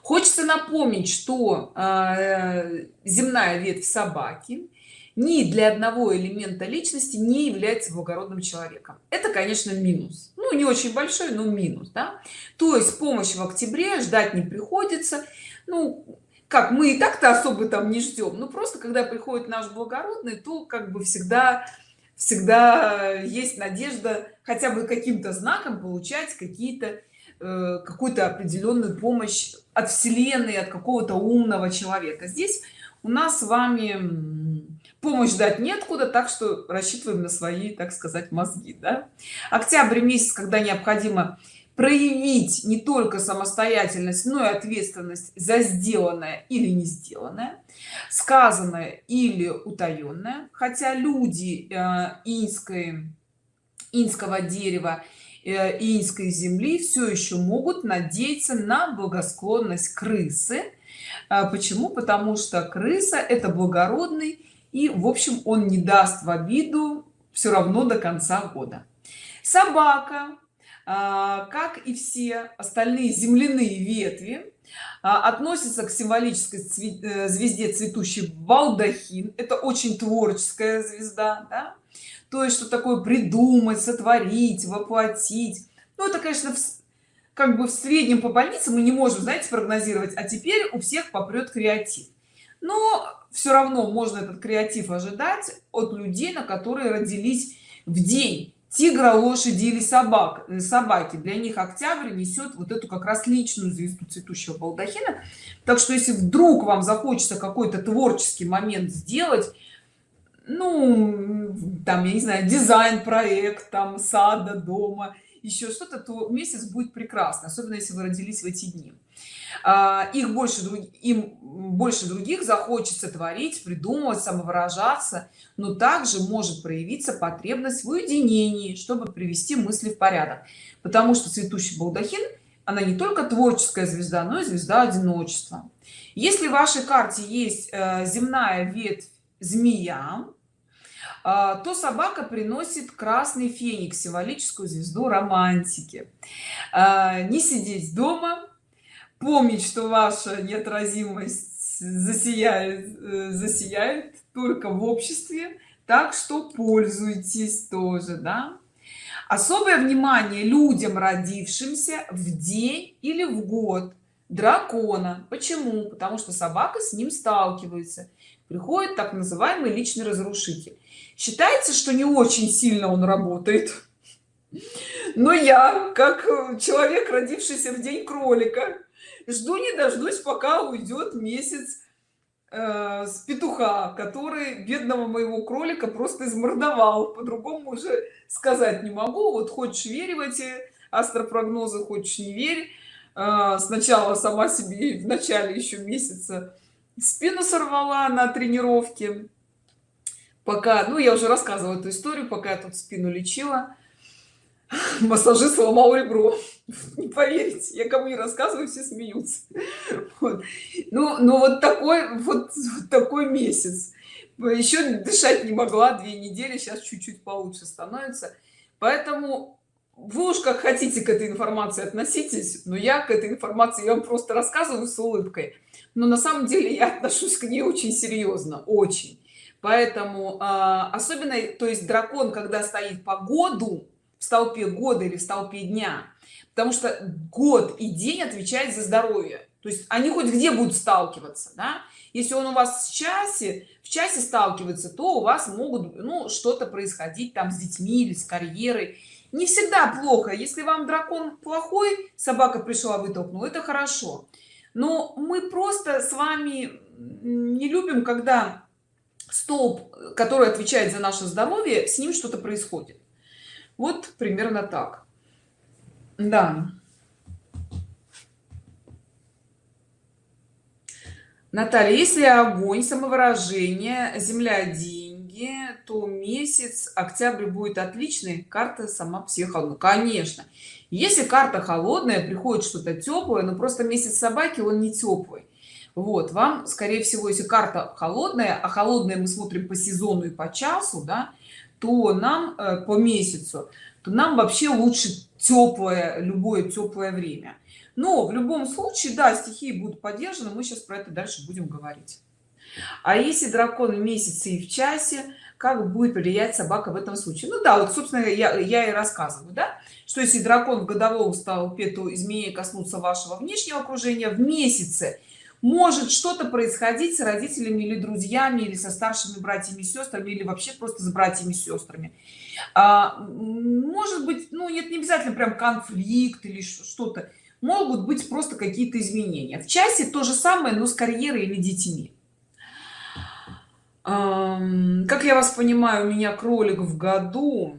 Хочется напомнить что э, земная ветвь собаки ни для одного элемента личности не является благородным человеком. Это конечно минус. Ну не очень большой но минус да? то есть помощь в октябре ждать не приходится ну как мы и так-то особо там не ждем но просто когда приходит наш благородный то как бы всегда всегда есть надежда хотя бы каким-то знаком получать какие-то э, какую-то определенную помощь от вселенной от какого-то умного человека здесь у нас с вами помощь дать неоткуда так что рассчитываем на свои так сказать мозги да? октябрь месяц когда необходимо проявить не только самостоятельность но и ответственность за сделанное или не сделанное сказанное или утаенное. Хотя люди э, инской инского дерева э, инской земли все еще могут надеяться на благосклонность крысы. Э, почему? Потому что крыса это благородный и в общем он не даст в обиду все равно до конца года. Собака а, как и все остальные земляные ветви а, относится к символической э, звезде цветущий балдахин. Это очень творческая звезда да? то есть что такое придумать сотворить воплотить. Ну это конечно как бы в среднем по больнице мы не можем знаете прогнозировать а теперь у всех попрет креатив. Но все равно можно этот креатив ожидать от людей на которые родились в день тигра лошади или собак э, собаки. Для них октябрь несет вот эту как раз личную звезду цветущего балдахина. Так что если вдруг вам захочется какой-то творческий момент сделать ну там я не знаю дизайн проект там сада дома еще что-то то месяц будет прекрасно особенно если вы родились в эти дни их больше им больше других захочется творить придумывать самовыражаться но также может проявиться потребность в уединении чтобы привести мысли в порядок. Потому что цветущий балдахин она не только творческая звезда но и звезда одиночества. Если в вашей карте есть э, земная ветвь змея а, то собака приносит красный феникс символическую звезду романтики. А, не сидеть дома помнить что ваша неотразимость засияет э, засияет только в обществе так что пользуйтесь тоже да? Особое внимание людям родившимся в день или в год дракона. Почему? Потому что собака с ним сталкивается. Приходит так называемый личный разрушитель. Считается что не очень сильно он работает. Но я как человек родившийся в день кролика жду не дождусь пока уйдет месяц э, с петуха который бедного моего кролика просто измордовал. По-другому уже сказать не могу. Вот хочешь верь в эти астропрогнозы хочешь не верь. Э, сначала сама себе в начале еще месяца спину сорвала на тренировке. Пока ну я уже рассказывала эту историю пока я тут спину лечила массажист сломал ребро. Не поверите я кому не рассказываю все смеются. Вот. ну ну вот такой вот, вот такой месяц. Еще дышать не могла две недели сейчас чуть-чуть получше становится. Поэтому вы уж как хотите к этой информации относитесь но я к этой информации я вам просто рассказываю с улыбкой. Но на самом деле я отношусь к ней очень серьезно очень. Поэтому а, особенно то есть дракон когда стоит по году в столпе года или в столпе дня. Потому что год и день отвечает за здоровье. То есть они хоть где будут сталкиваться да? если он у вас в часе в часе сталкивается то у вас могут ну что-то происходить там с детьми или с карьерой. Не всегда плохо. Если вам дракон плохой собака пришла вытолкнула это хорошо. Но мы просто с вами не любим когда столб который отвечает за наше здоровье с ним что-то происходит вот примерно так да Наталья, если огонь, самовыражение, земля, деньги, то месяц октябрь будет отличный. Карта сама психо, конечно. Если карта холодная, приходит что-то теплое, но просто месяц собаки он не теплый. Вот вам, скорее всего, если карта холодная, а холодная мы смотрим по сезону и по часу, да, то нам э, по месяцу, то нам вообще лучше теплое, любое теплое время. Но в любом случае да стихии будут поддержаны мы сейчас про это дальше будем говорить. А если дракон в месяце и в часе как будет влиять собака в этом случае? Ну да вот собственно я, я и рассказываю да что если дракон в годовом столпе то изменения коснутся вашего внешнего окружения в месяце может что-то происходить с родителями или друзьями или со старшими братьями и сестрами или вообще просто с братьями и сестрами. А, может быть ну нет не обязательно прям конфликт или что-то. Могут быть просто какие-то изменения. В часе то же самое но с карьерой или детьми. Как я вас понимаю у меня кролик в году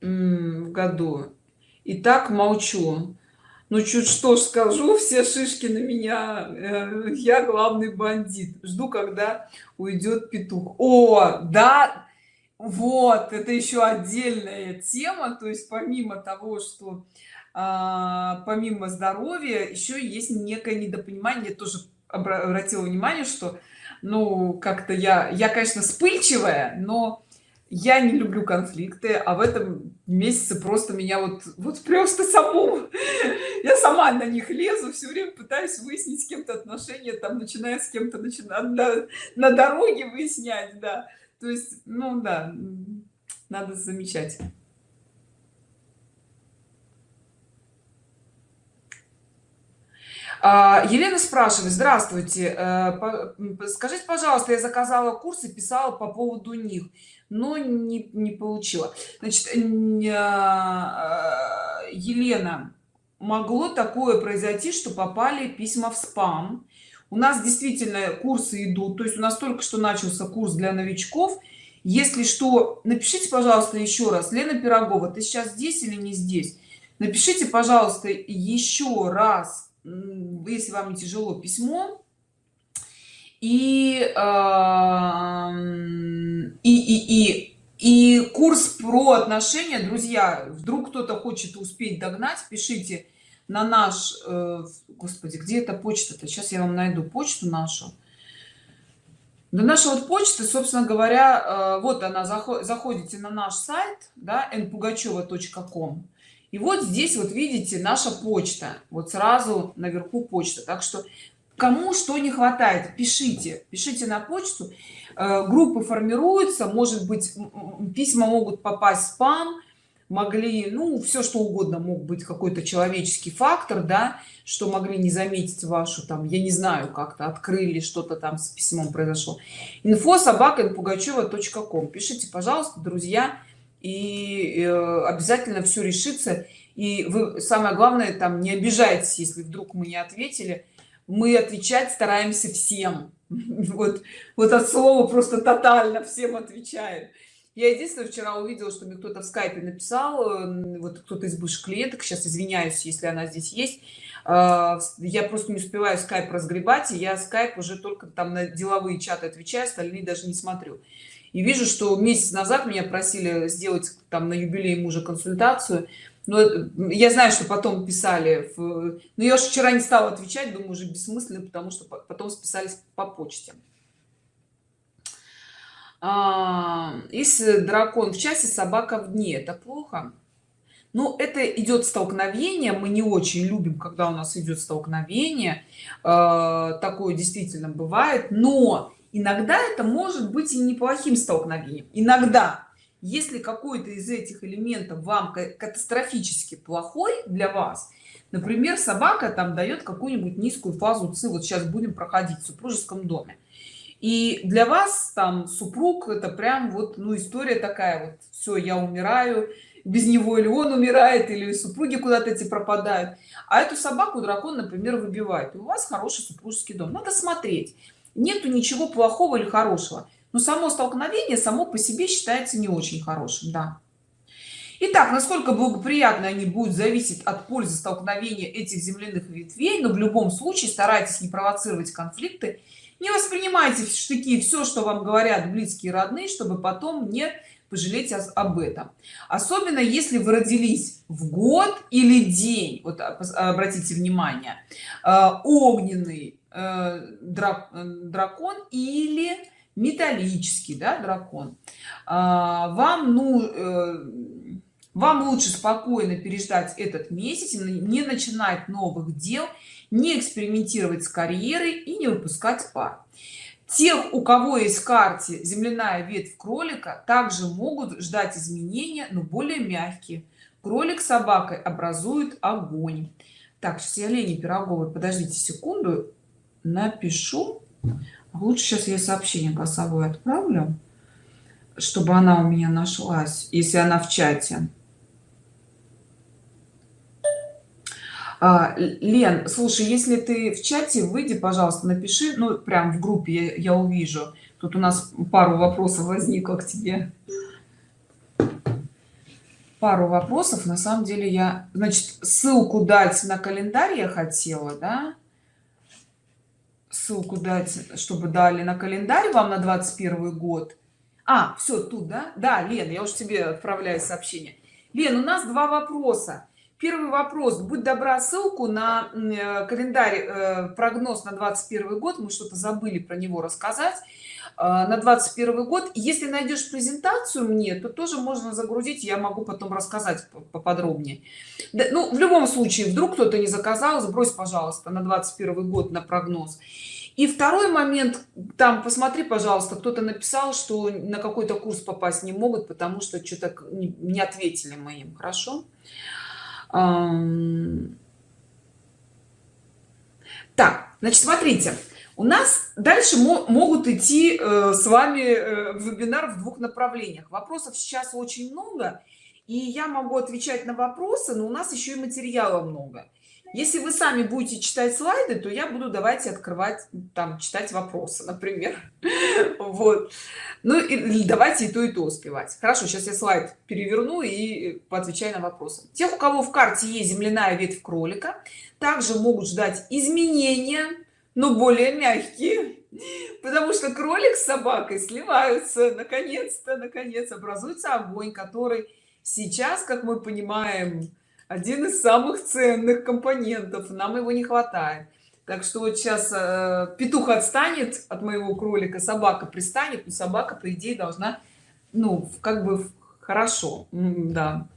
в году. И так молчу ну чуть что скажу все шишки на меня э, я главный бандит. Жду когда уйдет петух о да вот это еще отдельная тема. То есть помимо того что а, помимо здоровья еще есть некое недопонимание. Тоже обратила внимание что ну как-то я я конечно вспыльчивая но я не люблю конфликты а в этом месяце просто меня вот вот просто саму я сама на них лезу все время пытаюсь выяснить с кем-то отношения там начиная с кем-то начинать на, на дороге выяснять да. То есть ну да надо замечать. А, елена спрашивает здравствуйте э, скажите пожалуйста я заказала курсы писала по поводу них но не, не получила. Значит а, елена могло такое произойти что попали письма в спам. У нас действительно курсы идут то есть у нас только что начался курс для новичков. Если что напишите пожалуйста еще раз. Лена пирогова ты сейчас здесь или не здесь? Напишите пожалуйста еще раз если вам не тяжело письмо и и и и и курс про отношения друзья вдруг кто-то хочет успеть догнать пишите на наш э, господи где эта почта-то? Сейчас я вам найду почту нашу. Да наша вот почта собственно говоря э, вот она заходите на наш сайт да npugacheva.com и вот здесь вот видите наша почта вот сразу наверху почта. Так что кому что не хватает пишите пишите на почту. Э, группы формируются может быть письма могут попасть в спам могли ну все что угодно мог быть какой-то человеческий фактор да что могли не заметить вашу там я не знаю как-то открыли что-то там с письмом произошло. инфо собака пугачева.ком пишите пожалуйста друзья и э, обязательно все решится. И вы самое главное там не обижайтесь если вдруг мы не ответили мы отвечать стараемся всем. Вот вот от слова просто тотально всем отвечаем. Я единственное вчера увидела что мне кто-то в скайпе написал вот кто-то из бывших клиенток сейчас извиняюсь если она здесь есть а, я просто не успеваю скайп разгребать и я скайп уже только там на деловые чаты отвечаю остальные даже не смотрю. И вижу что месяц назад меня просили сделать там на юбилей мужа консультацию но я знаю что потом писали в... но я же вчера не стала отвечать думаю уже бессмысленно потому что потом списались по почте. А, если дракон в часе собака в дне. Это плохо. Но это идет столкновение мы не очень любим когда у нас идет столкновение. Э, такое действительно бывает но иногда это может быть и неплохим столкновением. Иногда если какой-то из этих элементов вам катастрофически плохой для вас например собака там дает какую-нибудь низкую фазу ци вот сейчас будем проходить в супружеском доме. И для вас там супруг это прям вот ну история такая вот все я умираю без него или он умирает или супруги куда-то эти пропадают а эту собаку дракон например выбивает. И у вас хороший супружеский дом. Надо смотреть нету ничего плохого или хорошего но само столкновение само по себе считается не очень хорошим да. Итак, насколько благоприятно они будут зависеть от пользы столкновения этих земляных ветвей, но в любом случае старайтесь не провоцировать конфликты, не воспринимайте в штыки все, что вам говорят близкие родные, чтобы потом не пожалеть об этом. Особенно если вы родились в год или день, вот обратите внимание, э, огненный э, дракон или металлический да, дракон. А, вам ну э, вам лучше спокойно переждать этот месяц не начинать новых дел не экспериментировать с карьерой и не выпускать пар. Тех у кого есть карте земляная ветвь кролика также могут ждать изменения но более мягкие. Кролик с собакой образуют огонь. Так сейчас я лени пироговой подождите секунду напишу лучше сейчас я сообщение голосовое отправлю чтобы она у меня нашлась если она в чате. А, лен слушай если ты в чате выйди пожалуйста напиши ну прям в группе я, я увижу. Тут у нас пару вопросов возникло к тебе. Пару вопросов. На самом деле я значит ссылку дать на календарь я хотела да ссылку дать чтобы дали на календарь вам на 21 год. А все тут да? Да лен я уж тебе отправляю сообщение. Лен у нас два вопроса. Первый вопрос. Будь добра ссылку на э, календарь э, прогноз на 21 год. Мы что-то забыли про него рассказать на 21 год. Если найдешь презентацию мне то тоже можно загрузить я могу потом рассказать поподробнее. Да, ну в любом случае вдруг кто-то не заказал сбрось пожалуйста на 21 год на прогноз. И второй момент там посмотри пожалуйста кто-то написал что на какой-то курс попасть не могут потому что что-то не ответили мы им. Хорошо? Так значит смотрите у нас дальше могут идти э, с вами э, вебинар в двух направлениях. Вопросов сейчас очень много и я могу отвечать на вопросы но у нас еще и материала много. Если вы сами будете читать слайды то я буду давайте открывать там читать вопросы например. Вот. Ну и давайте и то и то успевать. Хорошо сейчас я слайд переверну и поотвечаю на вопросы. Тех у кого в карте есть земляная ветвь кролика также могут ждать изменения но более мягкие. Потому что кролик с собакой сливаются наконец-то наконец образуется огонь который сейчас как мы понимаем один из самых ценных компонентов нам его не хватает. Так что вот сейчас э, петух отстанет от моего кролика собака пристанет и собака по идее должна ну как бы хорошо. Да.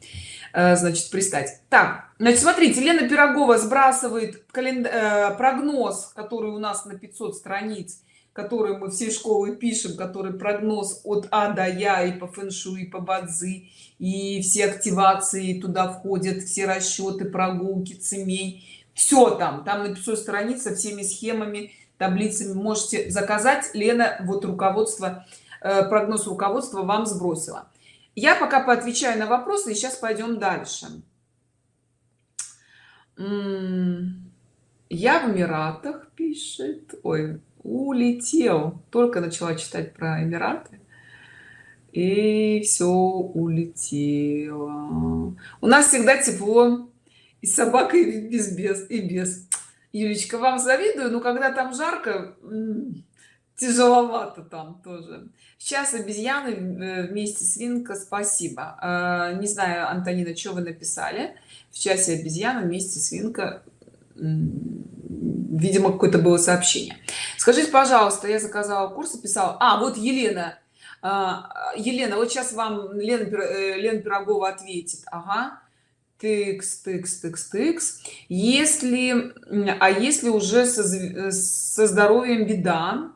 Э, значит пристать. Так значит смотрите лена пирогова сбрасывает календарь э, прогноз который у нас на 500 страниц который мы всей школы пишем который прогноз от а до я и по фэншу и по бадзи и все активации туда входят все расчеты прогулки цемей все там. Там на 500 страниц со всеми схемами таблицами. Можете заказать. Лена вот руководство э, прогноз руководства вам сбросила я пока поотвечаю на вопросы и сейчас пойдем дальше. Я в эмиратах пишет. Ой улетел только начала читать про эмираты и все улетело. У нас всегда тепло и собака и без без и без юлечка вам завидую но когда там жарко тяжеловато там тоже. Сейчас обезьяны э, вместе свинка спасибо. А, не знаю антонина что вы написали? В часе обезьяна вместе свинка видимо какое-то было сообщение. Скажите пожалуйста я заказала курс и писала а вот елена. А, елена вот сейчас вам лена, э, лена пирогова ответит. Ага. Тыкс тыкс тыкс тыкс. Если а если уже со, со здоровьем беда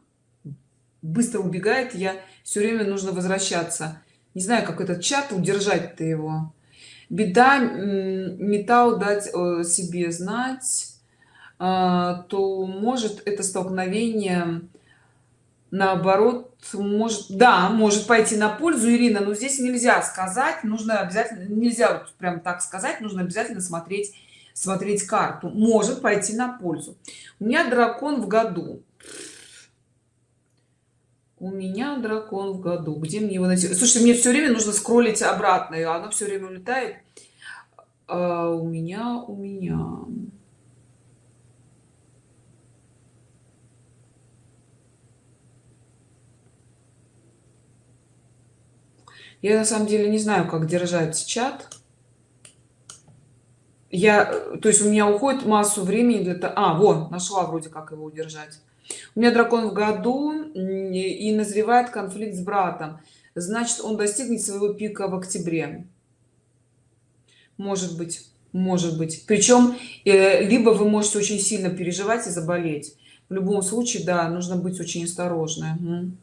быстро убегает я все время нужно возвращаться. Не знаю как этот чат удержать ты его. Беда металл дать себе знать а, то может это столкновение наоборот может да может пойти на пользу ирина но здесь нельзя сказать нужно обязательно нельзя вот прям так сказать нужно обязательно смотреть смотреть карту. Может пойти на пользу. У меня дракон в году у меня дракон в году где мне его найти? Слушайте мне все время нужно скроллить обратно и оно все время улетает. А у меня у меня я на самом деле не знаю как держать чат. Я то есть у меня уходит массу времени для того а вот нашла вроде как его удержать у меня дракон в году и назревает конфликт с братом. Значит он достигнет своего пика в октябре. Может быть может быть. Причем э, либо вы можете очень сильно переживать и заболеть. В любом случае да нужно быть очень осторожным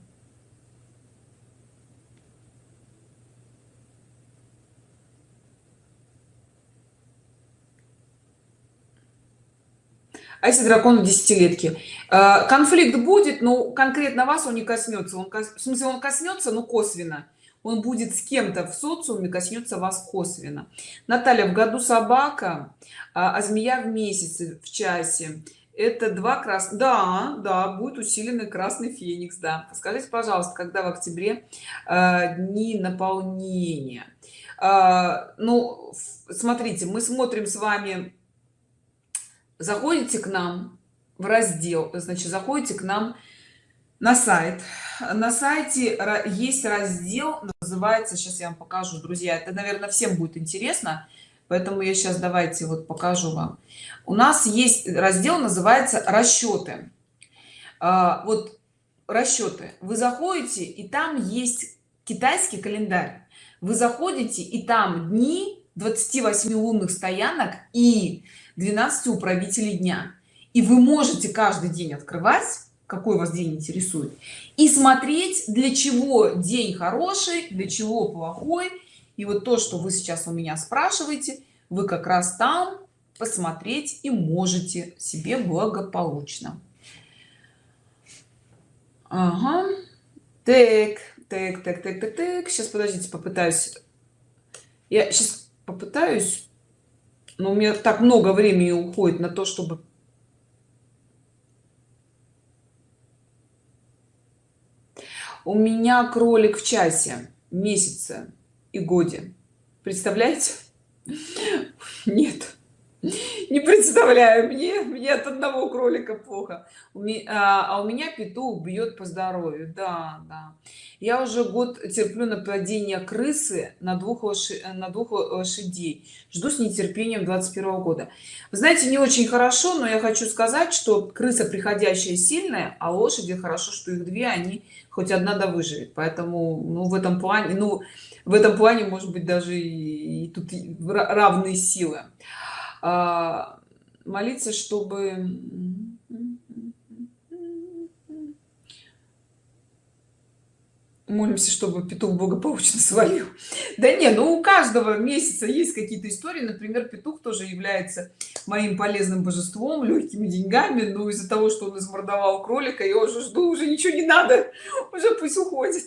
а если дракон десятилетки э, конфликт будет но конкретно вас он не коснется. Он в смысле он коснется но косвенно. Он будет с кем-то в социуме коснется вас косвенно. Наталья в году собака а, а змея в месяце в часе. Это два крас да да будет усиленный красный феникс да. Скажите пожалуйста когда в октябре э, дни наполнения? Э, ну смотрите мы смотрим с вами заходите к нам в раздел значит заходите к нам на сайт. На сайте есть раздел называется сейчас я вам покажу друзья это наверное всем будет интересно поэтому я сейчас давайте вот покажу вам. У нас есть раздел называется расчеты а, вот расчеты вы заходите и там есть китайский календарь. Вы заходите и там дни 28 лунных стоянок и 12 управителей дня. И вы можете каждый день открывать какой вас день интересует и смотреть для чего день хороший для чего плохой. И вот то что вы сейчас у меня спрашиваете вы как раз там посмотреть и можете себе благополучно. Ага. так так так так так так. Сейчас подождите попытаюсь. Я сейчас попытаюсь но у меня так много времени уходит на то чтобы у меня кролик в часе месяце и годе. Представляете? Нет не представляю. Мне мне от одного кролика плохо. А, а у меня петух бьет по здоровью. Да да. Я уже год терплю нападение крысы на двух лошадей на двух лошадей. Жду с нетерпением 21 года. Вы знаете не очень хорошо но я хочу сказать что крыса приходящая сильная а лошади хорошо что их две они хоть одна да выживет. Поэтому ну в этом плане ну в этом плане может быть даже и, и тут равные силы молиться чтобы молимся чтобы петух благополучно свалил. Да не ну у каждого месяца есть какие-то истории. Например петух тоже является моим полезным божеством легкими деньгами. Но из-за того что он измордовал кролика я уже жду уже ничего не надо. Уже пусть уходит.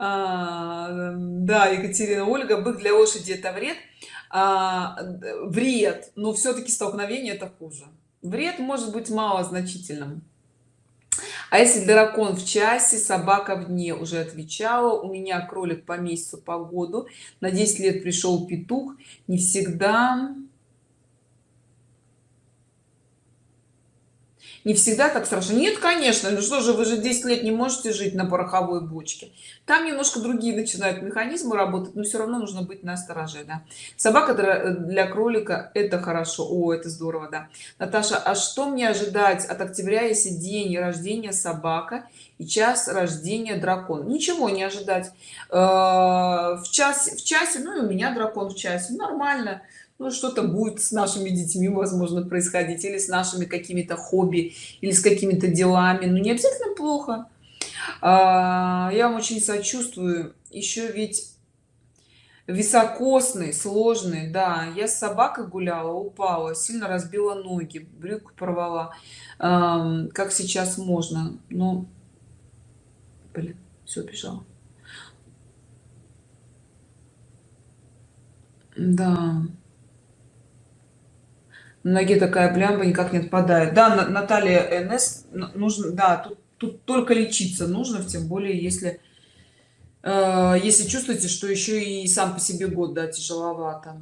А, да екатерина ольга бык для лошади это вред а, вред. Но все-таки столкновение это хуже. Вред может быть мало значительным а если дракон в часе собака в дне уже отвечала у меня кролик по месяцу по году на 10 лет пришел петух не всегда не всегда так страшно. Нет конечно ну что же вы же 10 лет не можете жить на пороховой бочке. Там немножко другие начинают механизмы работать но все равно нужно быть на стороже да? собака для кролика это хорошо. О это здорово да. Наташа а что мне ожидать от октября если день рождения собака и час рождения дракон ничего не ожидать. Э, в час в часе ну и у меня дракон в часе. Нормально ну что-то будет с нашими детьми возможно происходить или с нашими какими-то хобби или с какими-то делами. Ну не обязательно плохо. А, я вам очень сочувствую. Еще ведь високосный сложный. Да я с собакой гуляла упала сильно разбила ноги брюк порвала. Как сейчас можно? Но блин все бежала да ноге такая блямба никак не отпадает. Да наталья нс нужно да тут, тут только лечиться нужно тем более если э, если чувствуете что еще и сам по себе год да тяжеловато.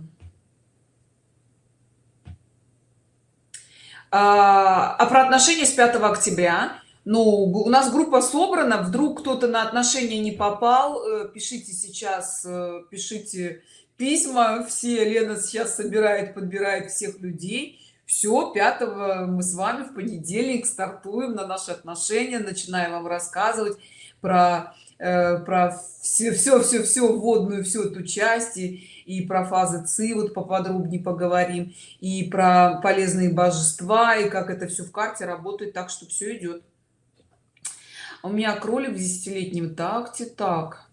А, а про отношения с 5 октября? Ну у нас группа собрана вдруг кто-то на отношения не попал э, пишите сейчас э, пишите письма все лена сейчас собирает подбирает всех людей. Все 5 мы с вами в понедельник стартуем на наши отношения начинаем вам рассказывать про э, про все все все все вводную всю эту часть и, и про фазы ци вот поподробнее поговорим и про полезные божества и как это все в карте работает так что все идет у меня кролик в десятилетнем такте так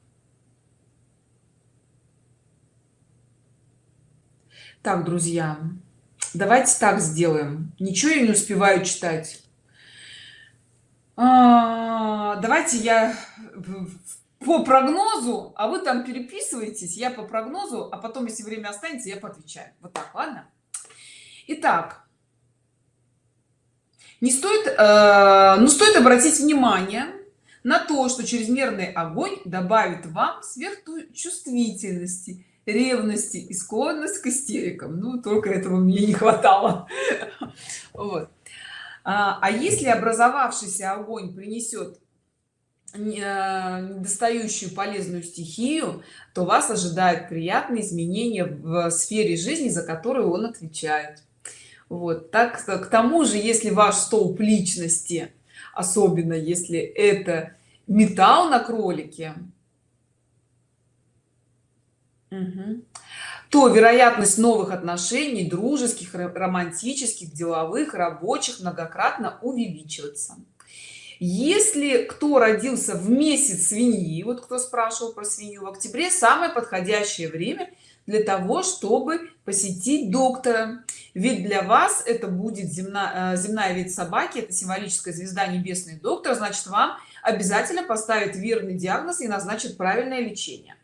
так друзья давайте так сделаем. Ничего я не успеваю читать. А, давайте я по прогнозу а вы там переписываетесь я по прогнозу а потом если время останется я поотвечаю. Вот так ладно? Итак, не стоит э, ну стоит обратить внимание на то что чрезмерный огонь добавит вам сверхчувствительности ревности и склонность к истерикам. Ну только этого мне не хватало. Вот. а, а если образовавшийся огонь принесет э, недостающую полезную стихию то вас ожидают приятные изменения в сфере жизни за которую он отвечает. Вот. Так к тому же если ваш столб личности особенно если это металл на кролике То вероятность новых отношений дружеских романтических деловых рабочих многократно увеличивается. Если кто родился в месяц свиньи вот кто спрашивал про свинью в октябре самое подходящее время для того чтобы посетить доктора. Ведь для вас это будет земная земная вид собаки это символическая звезда небесный доктор значит вам обязательно поставит верный диагноз и назначит правильное лечение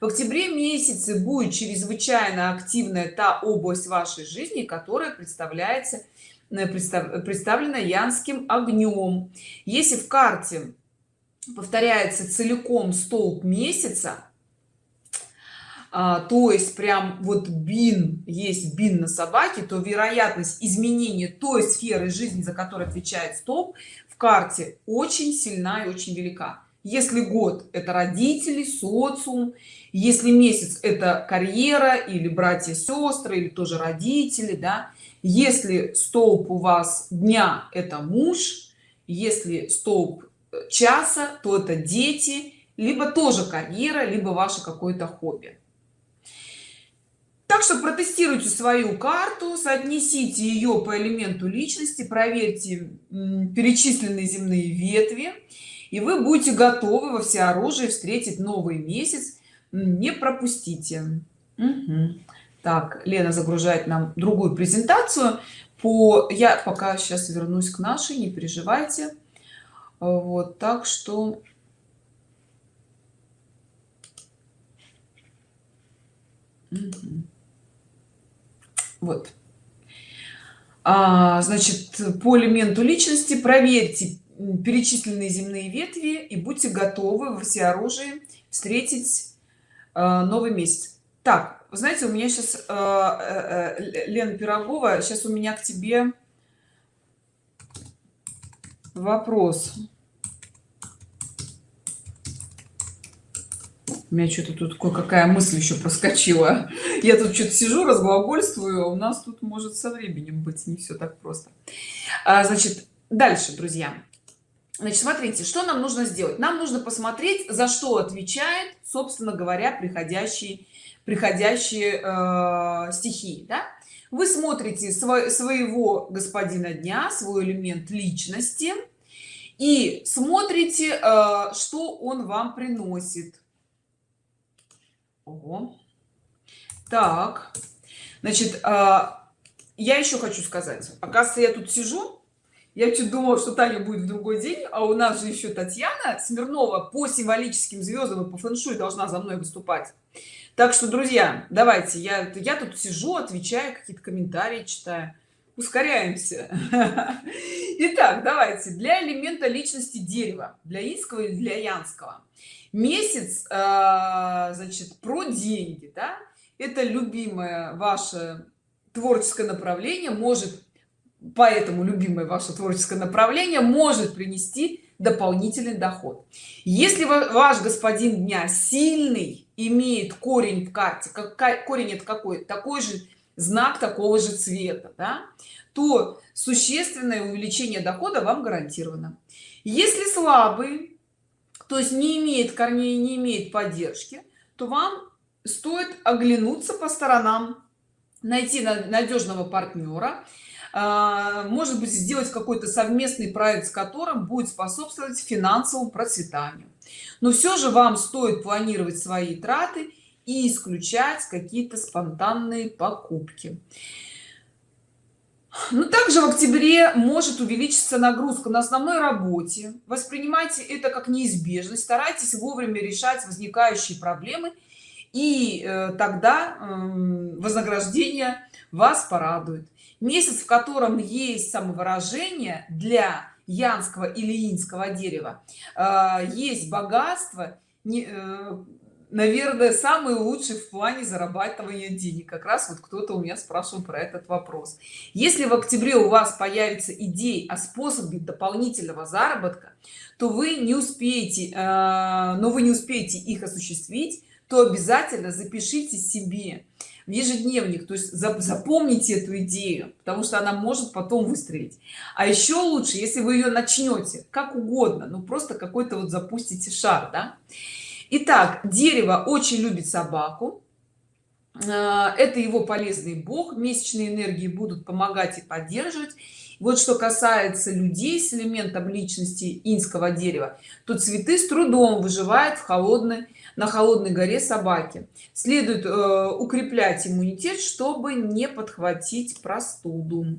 в октябре месяце будет чрезвычайно активная та область вашей жизни которая представляется э, представлена янским огнем. Если в карте повторяется целиком столб месяца а, то есть прям вот бин есть бин на собаке то вероятность изменения той сферы жизни за которой отвечает столб в карте очень сильна и очень велика. Если год это родители социум если месяц это карьера или братья сестры или тоже родители да если столб у вас дня это муж если столб э, часа то это дети либо тоже карьера либо ваше какое-то хобби. Так что протестируйте свою карту соотнесите ее по элементу личности проверьте перечисленные земные ветви и вы будете готовы во всеоружии встретить новый месяц не пропустите. Угу. так лена загружает нам другую презентацию. По я пока сейчас вернусь к нашей не переживайте. Вот так что вот. А, значит по элементу личности проверьте перечисленные земные ветви и будьте готовы во всеоружии встретить новый месяц. Так знаете у меня сейчас э, э, лена пирогова сейчас у меня к тебе вопрос. У меня что-то тут кое-какая мысль еще проскочила. Я тут что-то сижу разглагольствую а у нас тут может со временем быть не все так просто. А, значит дальше друзья значит смотрите что нам нужно сделать нам нужно посмотреть за что отвечает собственно говоря приходящие приходящие э, стихии да? вы смотрите свой, своего господина дня свой элемент личности и смотрите э, что он вам приносит Ого. так значит э, я еще хочу сказать оказывается я тут сижу я чуть думала что таня будет в другой день а у нас же еще татьяна смирнова по символическим звездам и по фэншуй должна за мной выступать. Так что друзья давайте я я тут сижу отвечаю какие-то комментарии читаю. Ускоряемся. Итак, давайте для элемента личности дерева для инского или для янского. Месяц э, значит про деньги да? это любимое ваше творческое направление может поэтому любимое ваше творческое направление может принести дополнительный доход. Если ваш господин дня сильный имеет корень в карте как корень это какой? Такой же знак такого же цвета да, то существенное увеличение дохода вам гарантировано. Если слабый то есть не имеет корней не имеет поддержки то вам стоит оглянуться по сторонам найти надежного партнера может быть сделать какой-то совместный проект с которым будет способствовать финансовому процветанию. Но все же вам стоит планировать свои траты и исключать какие-то спонтанные покупки. Ну также в октябре может увеличиться нагрузка на основной работе. Воспринимайте это как неизбежность старайтесь вовремя решать возникающие проблемы и э, тогда э, вознаграждение вас порадует месяц в котором есть самовыражение для янского или инского дерева э, есть богатство э, наверное самый лучший в плане зарабатывания денег. Как раз вот кто-то у меня спрашивал про этот вопрос. Если в октябре у вас появится идеи о способе дополнительного заработка то вы не успеете э, но вы не успеете их осуществить то обязательно запишите себе в ежедневник то есть запомните эту идею потому что она может потом выстрелить. А еще лучше если вы ее начнете как угодно ну просто какой-то вот запустите шар да? Итак, дерево очень любит собаку. А, это его полезный бог месячные энергии будут помогать и поддерживать. Вот что касается людей с элементом личности инского дерева то цветы с трудом выживают в холодной на холодной горе собаки. Следует э, укреплять иммунитет чтобы не подхватить простуду.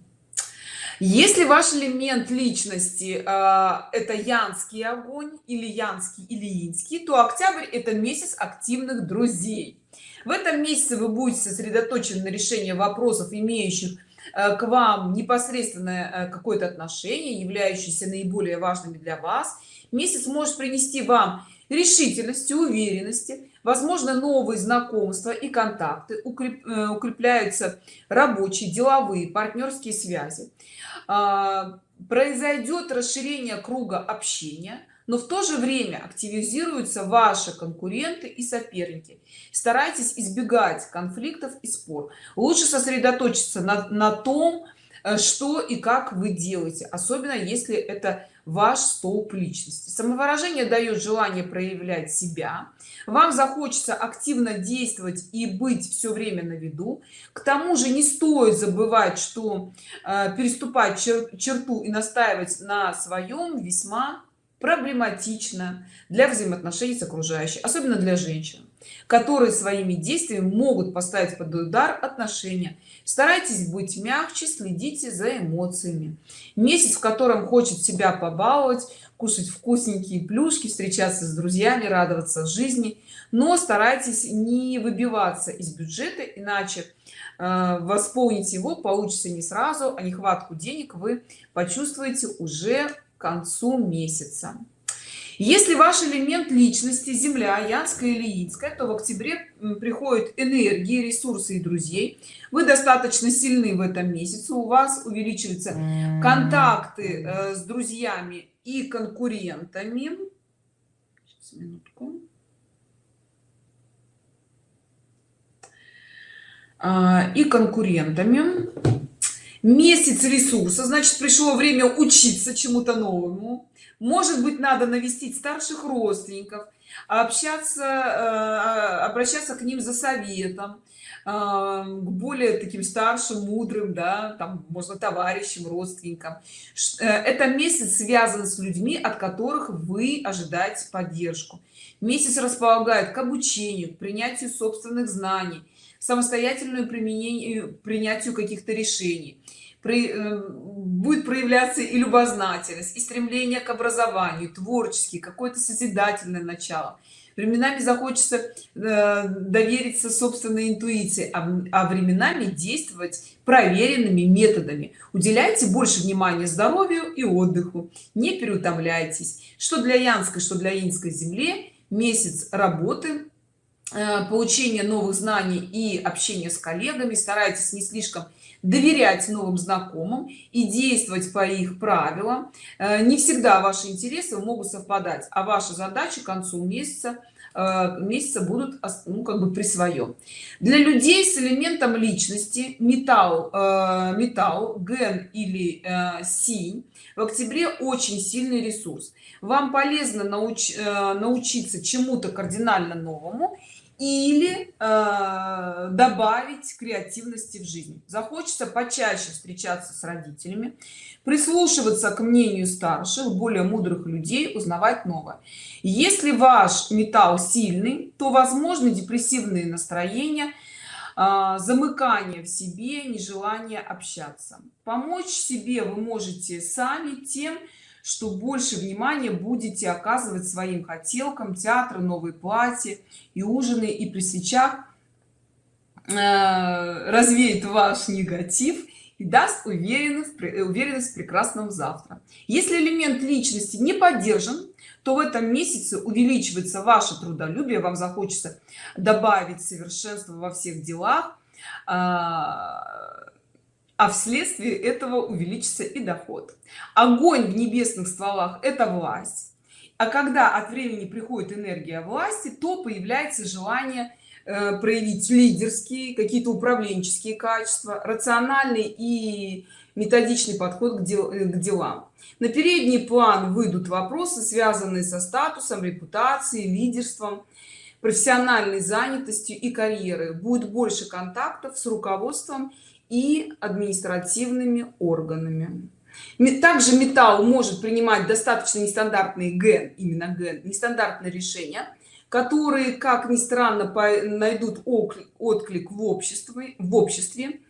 Если ваш элемент личности э, это янский огонь или янский или инский то октябрь это месяц активных друзей. В этом месяце вы будете сосредоточены на решении вопросов имеющих э, к вам непосредственное э, какое-то отношение являющиеся наиболее важными для вас. Месяц может принести вам решительности уверенности. Возможно новые знакомства и контакты э, укрепляются рабочие деловые партнерские связи. А, произойдет расширение круга общения но в то же время активизируются ваши конкуренты и соперники. Старайтесь избегать конфликтов и спор. Лучше сосредоточиться на, на том э, что и как вы делаете особенно если это ваш столб личности. Самовыражение дает желание проявлять себя. Вам захочется активно действовать и быть все время на виду. К тому же не стоит забывать что э, переступать чер черту и настаивать на своем весьма проблематично для взаимоотношений с окружающей особенно для женщин которые своими действиями могут поставить под удар отношения. Старайтесь быть мягче следите за эмоциями. Месяц в котором хочет себя побаловать кушать вкусненькие плюшки встречаться с друзьями радоваться жизни. Но старайтесь не выбиваться из бюджета иначе э, восполнить его получится не сразу а нехватку денег вы почувствуете уже к концу месяца если ваш элемент личности земля янская или инская то в октябре приходят энергии ресурсы и друзей. Вы достаточно сильны в этом месяце у вас увеличиваются контакты э, с друзьями и конкурентами. Сейчас, минутку. А, и конкурентами. Месяц ресурса значит пришло время учиться чему-то новому может быть надо навестить старших родственников общаться э, обращаться к ним за советом э, к более таким старшим мудрым да там можно товарищам родственникам. Э, это месяц связан с людьми от которых вы ожидаете поддержку. Месяц располагает к обучению к принятию собственных знаний самостоятельную применению принятию каких-то решений будет проявляться и любознательность и стремление к образованию творческий какое-то созидательное начало. Временами захочется э, довериться собственной интуиции а, а временами действовать проверенными методами. Уделяйте больше внимания здоровью и отдыху. Не переутомляйтесь. Что для янской что для инской земле месяц работы э, получения новых знаний и общения с коллегами. Старайтесь не слишком доверять новым знакомым и действовать по их правилам. Э, не всегда ваши интересы могут совпадать а ваша задача к концу месяца э, месяца будут ну, как бы при своем. Для людей с элементом личности металл э, металл ген или синь в октябре очень сильный ресурс. Вам полезно науч, научиться чему-то кардинально новому или э, добавить креативности в жизнь. Захочется почаще встречаться с родителями прислушиваться к мнению старших более мудрых людей узнавать новое. Если ваш металл сильный то возможны депрессивные настроения э, замыкание в себе нежелание общаться. Помочь себе вы можете сами тем что больше внимания будете оказывать своим хотелкам театра новые платья и ужины и при свечах э, развеет ваш негатив и даст уверенность уверенность в прекрасном завтра. Если элемент личности не поддержан то в этом месяце увеличивается ваше трудолюбие вам захочется добавить совершенство во всех делах а, вследствие этого увеличится и доход. Огонь в небесных стволах это власть. А когда от времени приходит энергия власти то появляется желание э, проявить лидерские какие-то управленческие качества рациональный и методичный подход к, дел, э, к делам. На передний план выйдут вопросы связанные со статусом репутацией лидерством профессиональной занятостью и карьеры будет больше контактов с руководством и административными органами. Также металл может принимать достаточно нестандартные ген именно ген нестандартные решения которые как ни странно найдут отклик в обществе в обществе.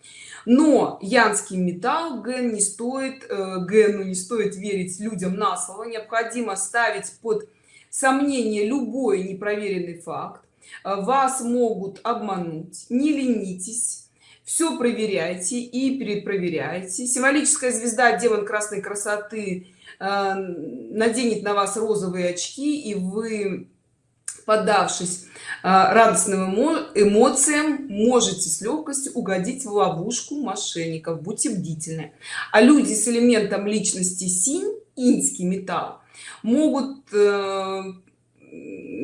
Но янский металл ген не стоит э, гену не стоит верить людям на слово. Необходимо ставить под сомнение любой непроверенный факт. Вас могут обмануть. Не ленитесь все проверяйте и перепроверяйте. Символическая звезда демон красной красоты э, наденет на вас розовые очки и вы поддавшись э, радостным эмоциям можете с легкостью угодить в ловушку мошенников. Будьте бдительны. А люди с элементом личности синь инский металл могут э,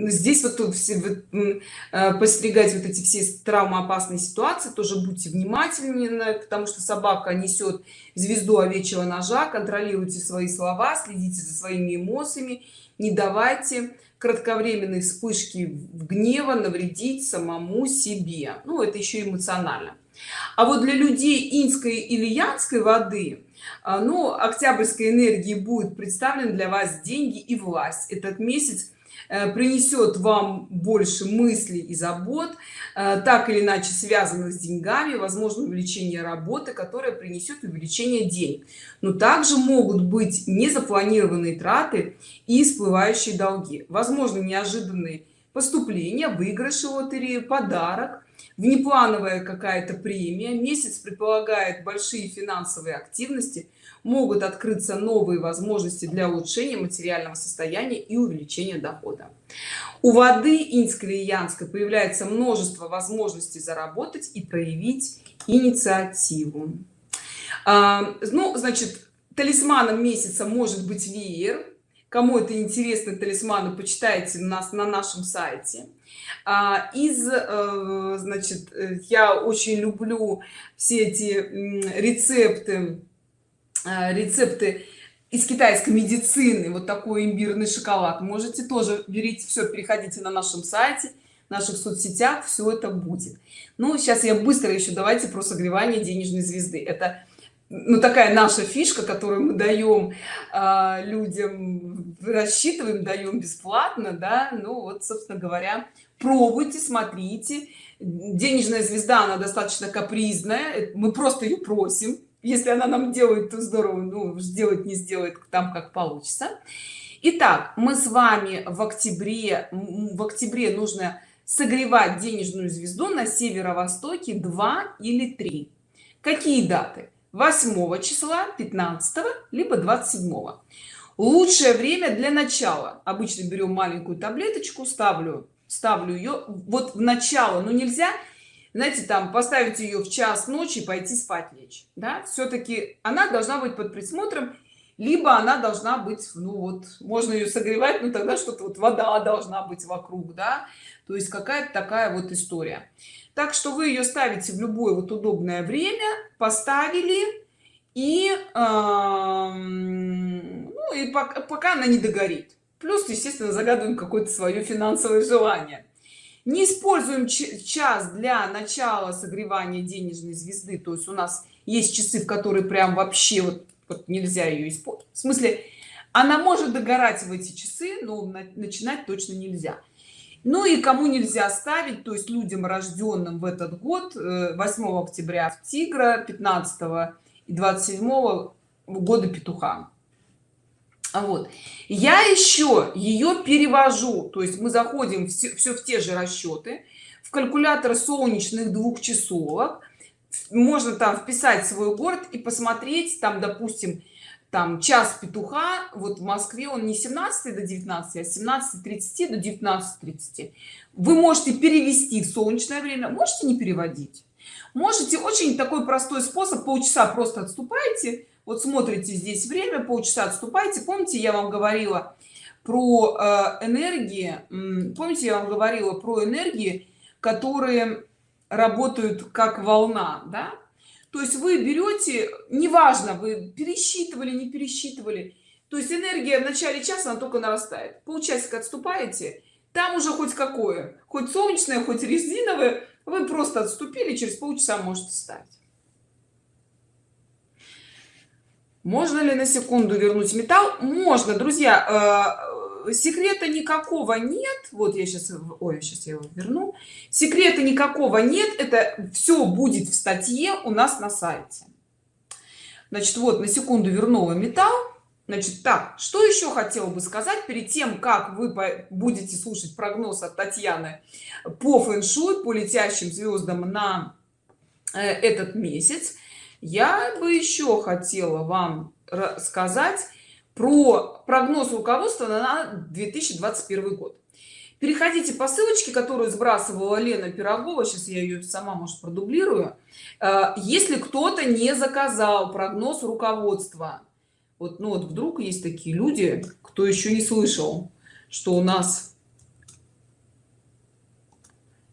здесь вот тут все э, постерегать вот эти все травмоопасные ситуации тоже будьте внимательны потому что собака несет звезду овечьего ножа контролируйте свои слова следите за своими эмоциями не давайте кратковременной вспышки гнева навредить самому себе. Ну это еще эмоционально. А вот для людей инской или янской воды а, ну октябрьской энергии будет представлен для вас деньги и власть. Этот месяц Э, принесет вам больше мыслей и забот э, так или иначе связанных с деньгами возможно увеличение работы которая принесет увеличение денег. Но также могут быть незапланированные траты и всплывающие долги. Возможно неожиданные поступления выигрыши лотереи подарок внеплановая какая-то премия. Месяц предполагает большие финансовые активности могут открыться новые возможности для улучшения материального состояния и увеличения дохода. У воды инской и янской появляется множество возможностей заработать и проявить инициативу. А, ну значит талисманом месяца может быть веер. Кому это интересно талисманы почитайте нас на нашем сайте. А, из э, значит э, я очень люблю все эти рецепты рецепты из китайской медицины вот такой имбирный шоколад. Можете тоже берите все переходите на нашем сайте наших соцсетях все это будет. Ну сейчас я быстро еще давайте про согревание денежной звезды. Это ну такая наша фишка которую мы даем э, людям рассчитываем даем бесплатно да. Ну вот собственно говоря пробуйте смотрите. Денежная звезда она достаточно капризная. Мы просто ее просим если она нам делает то здорово ну сделать не сделает там как получится. Итак, мы с вами в октябре в октябре нужно согревать денежную звезду на северо-востоке 2 или 3 какие даты? 8 числа 15 либо 27 лучшее время для начала. Обычно берем маленькую таблеточку ставлю ставлю ее вот в начало но нельзя знаете там поставить ее в час ночи и пойти спать лечь да? Все-таки она должна быть под присмотром либо она должна быть ну вот можно ее согревать но тогда что-то вот вода должна быть вокруг да? То есть какая-то такая вот история. Так что вы ее ставите в любое вот удобное время поставили и э, ну и пока, пока она не догорит. Плюс естественно загадываем какое-то свое финансовое желание не используем час для начала согревания денежной звезды. То есть у нас есть часы в которые прям вообще вот, вот нельзя ее использовать в смысле она может догорать в эти часы но начинать точно нельзя. Ну и кому нельзя ставить то есть людям рожденным в этот год 8 э, октября в тигра 15 и 27 года петуха вот. Я еще ее перевожу. То есть мы заходим все, все в те же расчеты в калькулятор солнечных двух часов можно там вписать свой город и посмотреть там допустим там час петуха. Вот в москве он не 17 до 19 а 17 30 до 19 30 вы можете перевести в солнечное время. Можете не переводить? Можете. Очень такой простой способ. Полчаса просто отступайте вот смотрите здесь время полчаса отступайте. Помните я вам говорила про э, энергии помните я вам говорила про энергии которые работают как волна да? то есть вы берете неважно вы пересчитывали не пересчитывали. То есть энергия в начале часа она только нарастает. Полчасика отступаете там уже хоть какое хоть солнечное хоть резиновое вы просто отступили через полчаса можете стать можно ли на секунду вернуть металл? Можно. Друзья э, секрета никакого нет. Вот я сейчас ой сейчас я его верну. Секрета никакого нет. Это все будет в статье у нас на сайте. Значит вот на секунду вернула металл. Значит так что еще хотела бы сказать перед тем как вы будете слушать прогноз от татьяны по фэн-шуй по летящим звездам на э, этот месяц я бы еще хотела вам рассказать про прогноз руководства на 2021 год. Переходите по ссылочке которую сбрасывала лена пирогова сейчас я ее сама может продублирую. Э, если кто-то не заказал прогноз руководства вот ну вот вдруг есть такие люди кто еще не слышал что у нас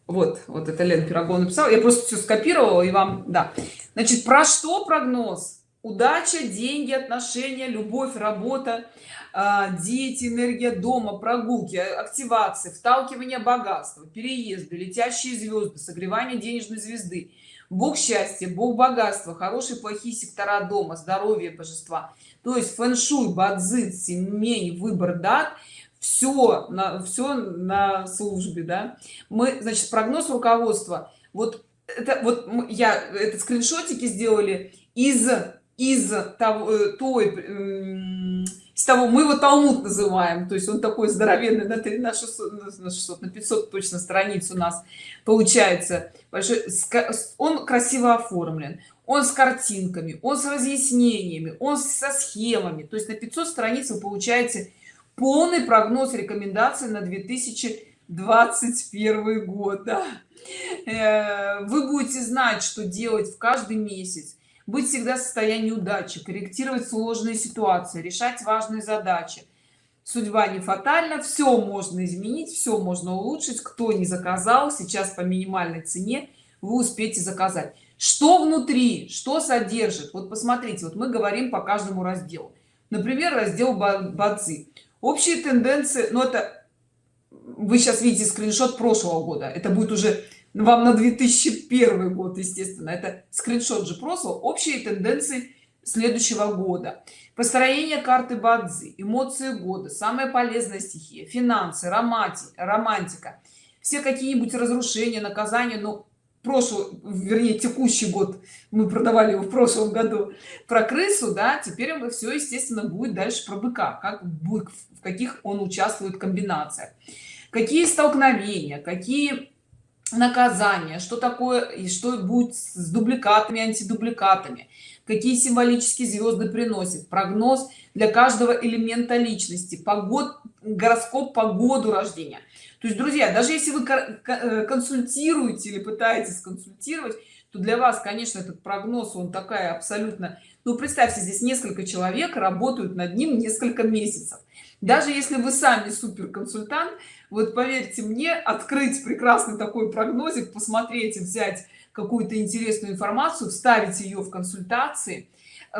вот вот это лен пирогова написал я просто все скопировала и вам да. Значит про что прогноз? Удача деньги отношения любовь работа а, дети энергия дома прогулки активации вталкивание богатства переезды летящие звезды согревание денежной звезды. Бог счастья бог богатства хорошие плохие сектора дома здоровье божества. То есть фэн-шуй бадзи семей выбор дат все на все на службе да. Мы значит прогноз руководства вот это вот я этот скриншотики сделали из из того э, той с того мы его талмуд называем то есть он такой здоровенный на 3 на 600 на 600 на 500 точно страниц у нас получается. Большой он красиво оформлен он с картинками он с разъяснениями он со схемами то есть на 500 страниц вы получаете полный прогноз рекомендаций на 2021 год да. Э, вы будете знать что делать в каждый месяц быть всегда в состоянии удачи корректировать сложные ситуации решать важные задачи. Судьба не фатальна все можно изменить все можно улучшить кто не заказал сейчас по минимальной цене вы успеете заказать. Что внутри что содержит? Вот посмотрите вот мы говорим по каждому разделу. Например раздел бадзи общие тенденции но ну, это вы сейчас видите скриншот прошлого года это будет уже вам на 2001 год естественно это скриншот же прошлого общие тенденции следующего года. Построение карты бадзи эмоции года самая полезная стихия финансы романтика романтика все какие-нибудь разрушения наказания но прошлый вернее текущий год мы продавали его в прошлом году про крысу да теперь мы все естественно будет дальше про быка как бык в каких он участвует комбинация какие столкновения какие наказания что такое и что будет с дубликатами антидубликатами какие символические звезды приносит прогноз для каждого элемента личности погод гороскоп по году рождения то есть друзья даже если вы э, консультируете или пытаетесь консультировать то для вас конечно этот прогноз он такая абсолютно ну представьте здесь несколько человек работают над ним несколько месяцев. Даже если вы сами супер консультант вот поверьте мне открыть прекрасный такой прогнозик посмотреть взять какую-то интересную информацию вставить ее в консультации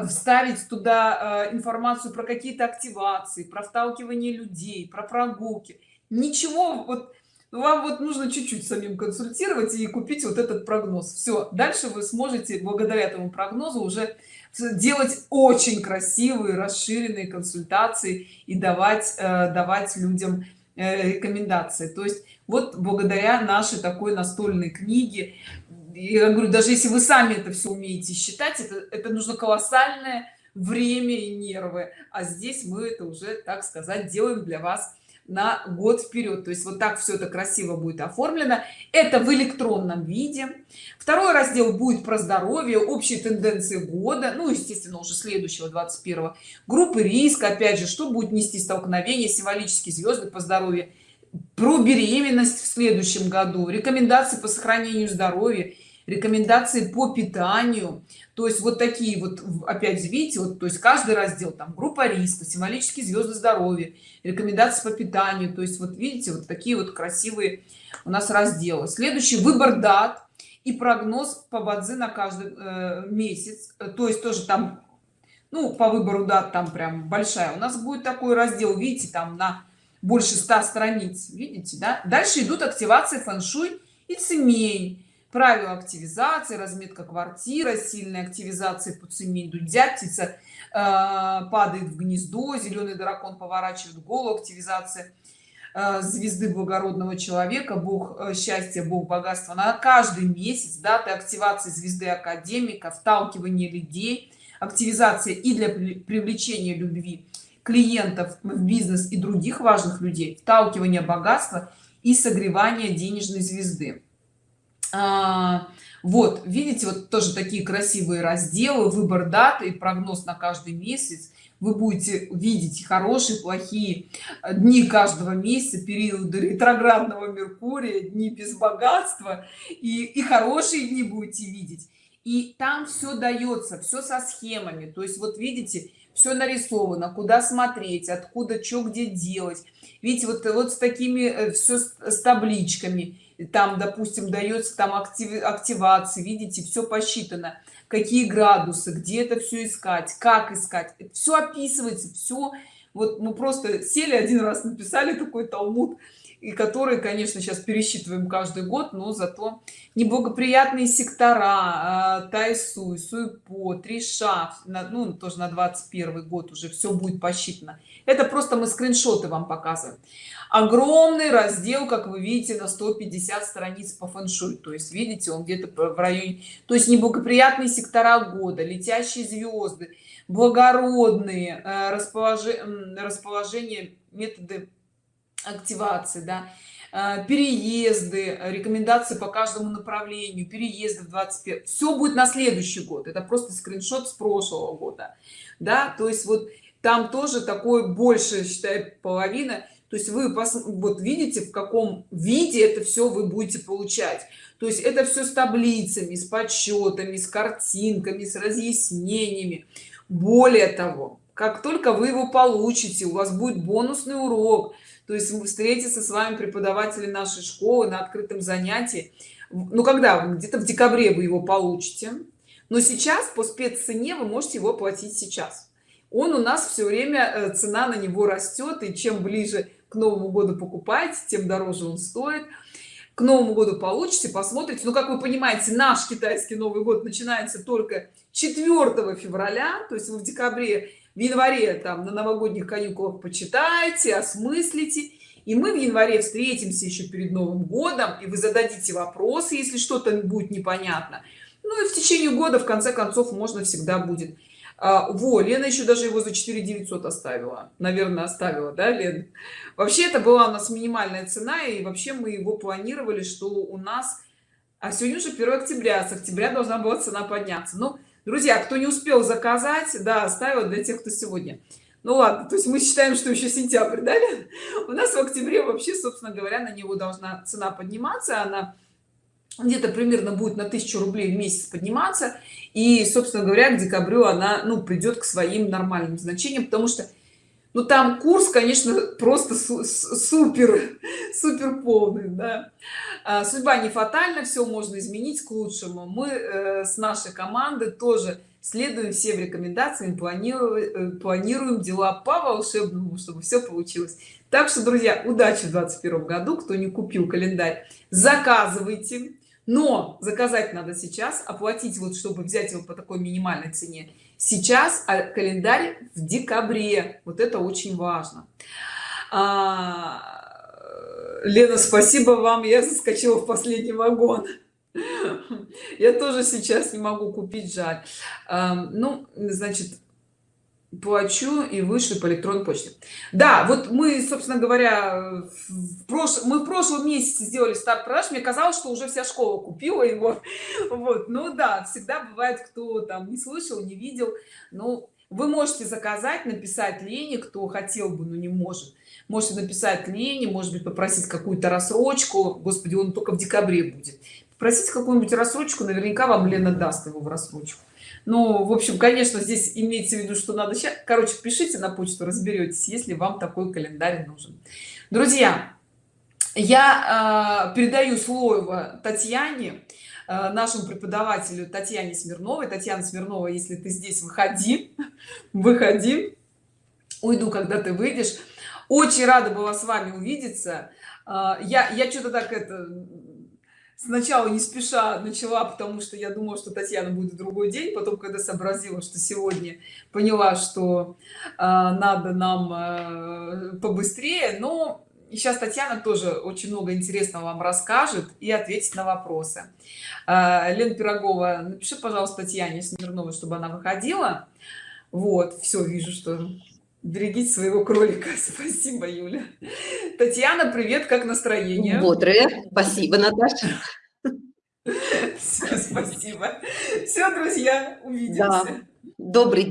вставить туда э, информацию про какие-то активации про вталкивание людей про прогулки ничего вот вам вот нужно чуть-чуть самим консультировать и купить вот этот прогноз. Все дальше вы сможете благодаря этому прогнозу уже делать очень красивые расширенные консультации и давать э, давать людям э, рекомендации. То есть вот благодаря нашей такой настольной книге я говорю даже если вы сами это все умеете считать это, это нужно колоссальное время и нервы. А здесь мы это уже так сказать делаем для вас на год вперед то есть вот так все это красиво будет оформлено. Это в электронном виде. Второй раздел будет про здоровье общие тенденции года ну естественно уже следующего 21 группы риска опять же что будет нести столкновение символические звезды по здоровью про беременность в следующем году рекомендации по сохранению здоровья рекомендации по питанию. То есть вот такие вот опять видите вот то есть каждый раздел там группа риска символические звезды здоровья рекомендации по питанию. То есть вот видите вот такие вот красивые у нас разделы. Следующий выбор дат и прогноз по бадзи на каждый э, месяц. То есть тоже там ну по выбору дат там прям большая у нас будет такой раздел. Видите там на больше 100 страниц видите да? Дальше идут активации фэн-шуй и цемень правила активизации разметка квартира сильной активизации по цемень дудя птица э, падает в гнездо зеленый дракон поворачивает голову активизация э, звезды благородного человека бог э, счастья бог богатства. На каждый месяц даты активации звезды академика вталкивание людей активизация и для привлечения любви клиентов в бизнес и других важных людей вталкивание богатства и согревание денежной звезды а, вот видите вот тоже такие красивые разделы выбор даты и прогноз на каждый месяц. Вы будете видеть хорошие плохие дни каждого месяца периоды ретроградного меркурия дни без богатства и, и хорошие дни будете видеть. И там все дается все со схемами. То есть вот видите все нарисовано куда смотреть откуда что где делать. Видите вот вот с такими э, все с, с табличками там допустим дается там актив, активации видите все посчитано. Какие градусы где это все искать как искать. Все описывается все вот мы просто сели один раз написали такой талмуд и которые конечно сейчас пересчитываем каждый год но зато неблагоприятные сектора э, тайсуй суйпо триша ну тоже на 21 год уже все будет посчитано. Это просто мы скриншоты вам показываем огромный раздел как вы видите на 150 страниц по фэншуй то есть видите он где-то в районе то есть неблагоприятные сектора года летящие звезды благородные э, расположение расположение методы активации да э, переезды рекомендации по каждому направлению переезды в 21 все будет на следующий год. Это просто скриншот с прошлого года да. То есть вот там тоже такой больше считай половина то есть вы вот видите в каком виде это все вы будете получать. То есть это все с таблицами с подсчетами с картинками с разъяснениями. Более того как только вы его получите у вас будет бонусный урок. То есть мы встретиться с вами преподаватели нашей школы на открытом занятии. Ну когда? Где-то в декабре вы его получите. Но сейчас по спеццене вы можете его платить сейчас. Он у нас все время э, цена на него растет и чем ближе к новому году покупаете тем дороже он стоит. К новому году получите посмотрите. Ну как вы понимаете наш китайский новый год начинается только 4 февраля то есть вы в декабре в январе там на новогодних каникулах почитайте осмыслите и мы в январе встретимся еще перед новым годом и вы зададите вопросы если что-то будет непонятно. Ну и в течение года в конце концов можно всегда будет а, во лена еще даже его за 4 900 оставила. Наверное оставила да лен? Вообще это была у нас минимальная цена и вообще мы его планировали что у нас а сегодня уже 1 октября с октября должна была цена подняться. Ну друзья кто не успел заказать да оставила для тех кто сегодня. Ну ладно то есть мы считаем что еще сентябрь да? у нас в октябре вообще собственно говоря на него должна цена подниматься она где-то примерно будет на тысячу рублей в месяц подниматься. И собственно говоря к декабрю она ну придет к своим нормальным значениям потому что ну там курс конечно просто супер супер полный да. а, судьба не фатальна все можно изменить к лучшему. Мы э, с нашей команды тоже следуем всем рекомендациям планируем э, планируем дела по волшебному чтобы все получилось. Так что друзья удачи в 21 году. Кто не купил календарь заказывайте но заказать надо сейчас оплатить вот чтобы взять его по такой минимальной цене сейчас а календарь в декабре. Вот это очень важно. А, лена спасибо вам я заскочила в последний вагон. Я тоже сейчас не могу купить жаль. А, ну значит плачу и вышли по электронной почте. Да вот мы собственно говоря в прош... мы в прошлом месяце сделали старт продаж. Мне казалось что уже вся школа купила его. Вот ну да всегда бывает кто там не слышал не видел. Ну вы можете заказать написать лене кто хотел бы но не может. Можете написать лене может быть попросить какую-то рассрочку. Господи он только в декабре будет. Просить какую-нибудь рассрочку наверняка вам лена даст его в рассрочку ну в общем конечно здесь имеется в виду что надо сейчас короче пишите на почту разберетесь если вам такой календарь нужен. Друзья я э, передаю слово татьяне э, нашему преподавателю татьяне смирновой. Татьяна смирнова если ты здесь выходи выходи. Уйду когда ты выйдешь. Очень рада была с вами увидеться. Э, я я что-то так это сначала не спеша начала потому что я думала что татьяна будет другой день потом когда сообразила что сегодня поняла что э, надо нам э, побыстрее. Но сейчас татьяна тоже очень много интересного вам расскажет и ответит на вопросы. Э, лен пирогова напиши пожалуйста татьяне смирновой чтобы она выходила. Вот все вижу что берегите своего кролика. Спасибо юля. Татьяна привет как настроение? Бодрое. Спасибо наташа. Все, спасибо. Все друзья увидимся. Да. добрый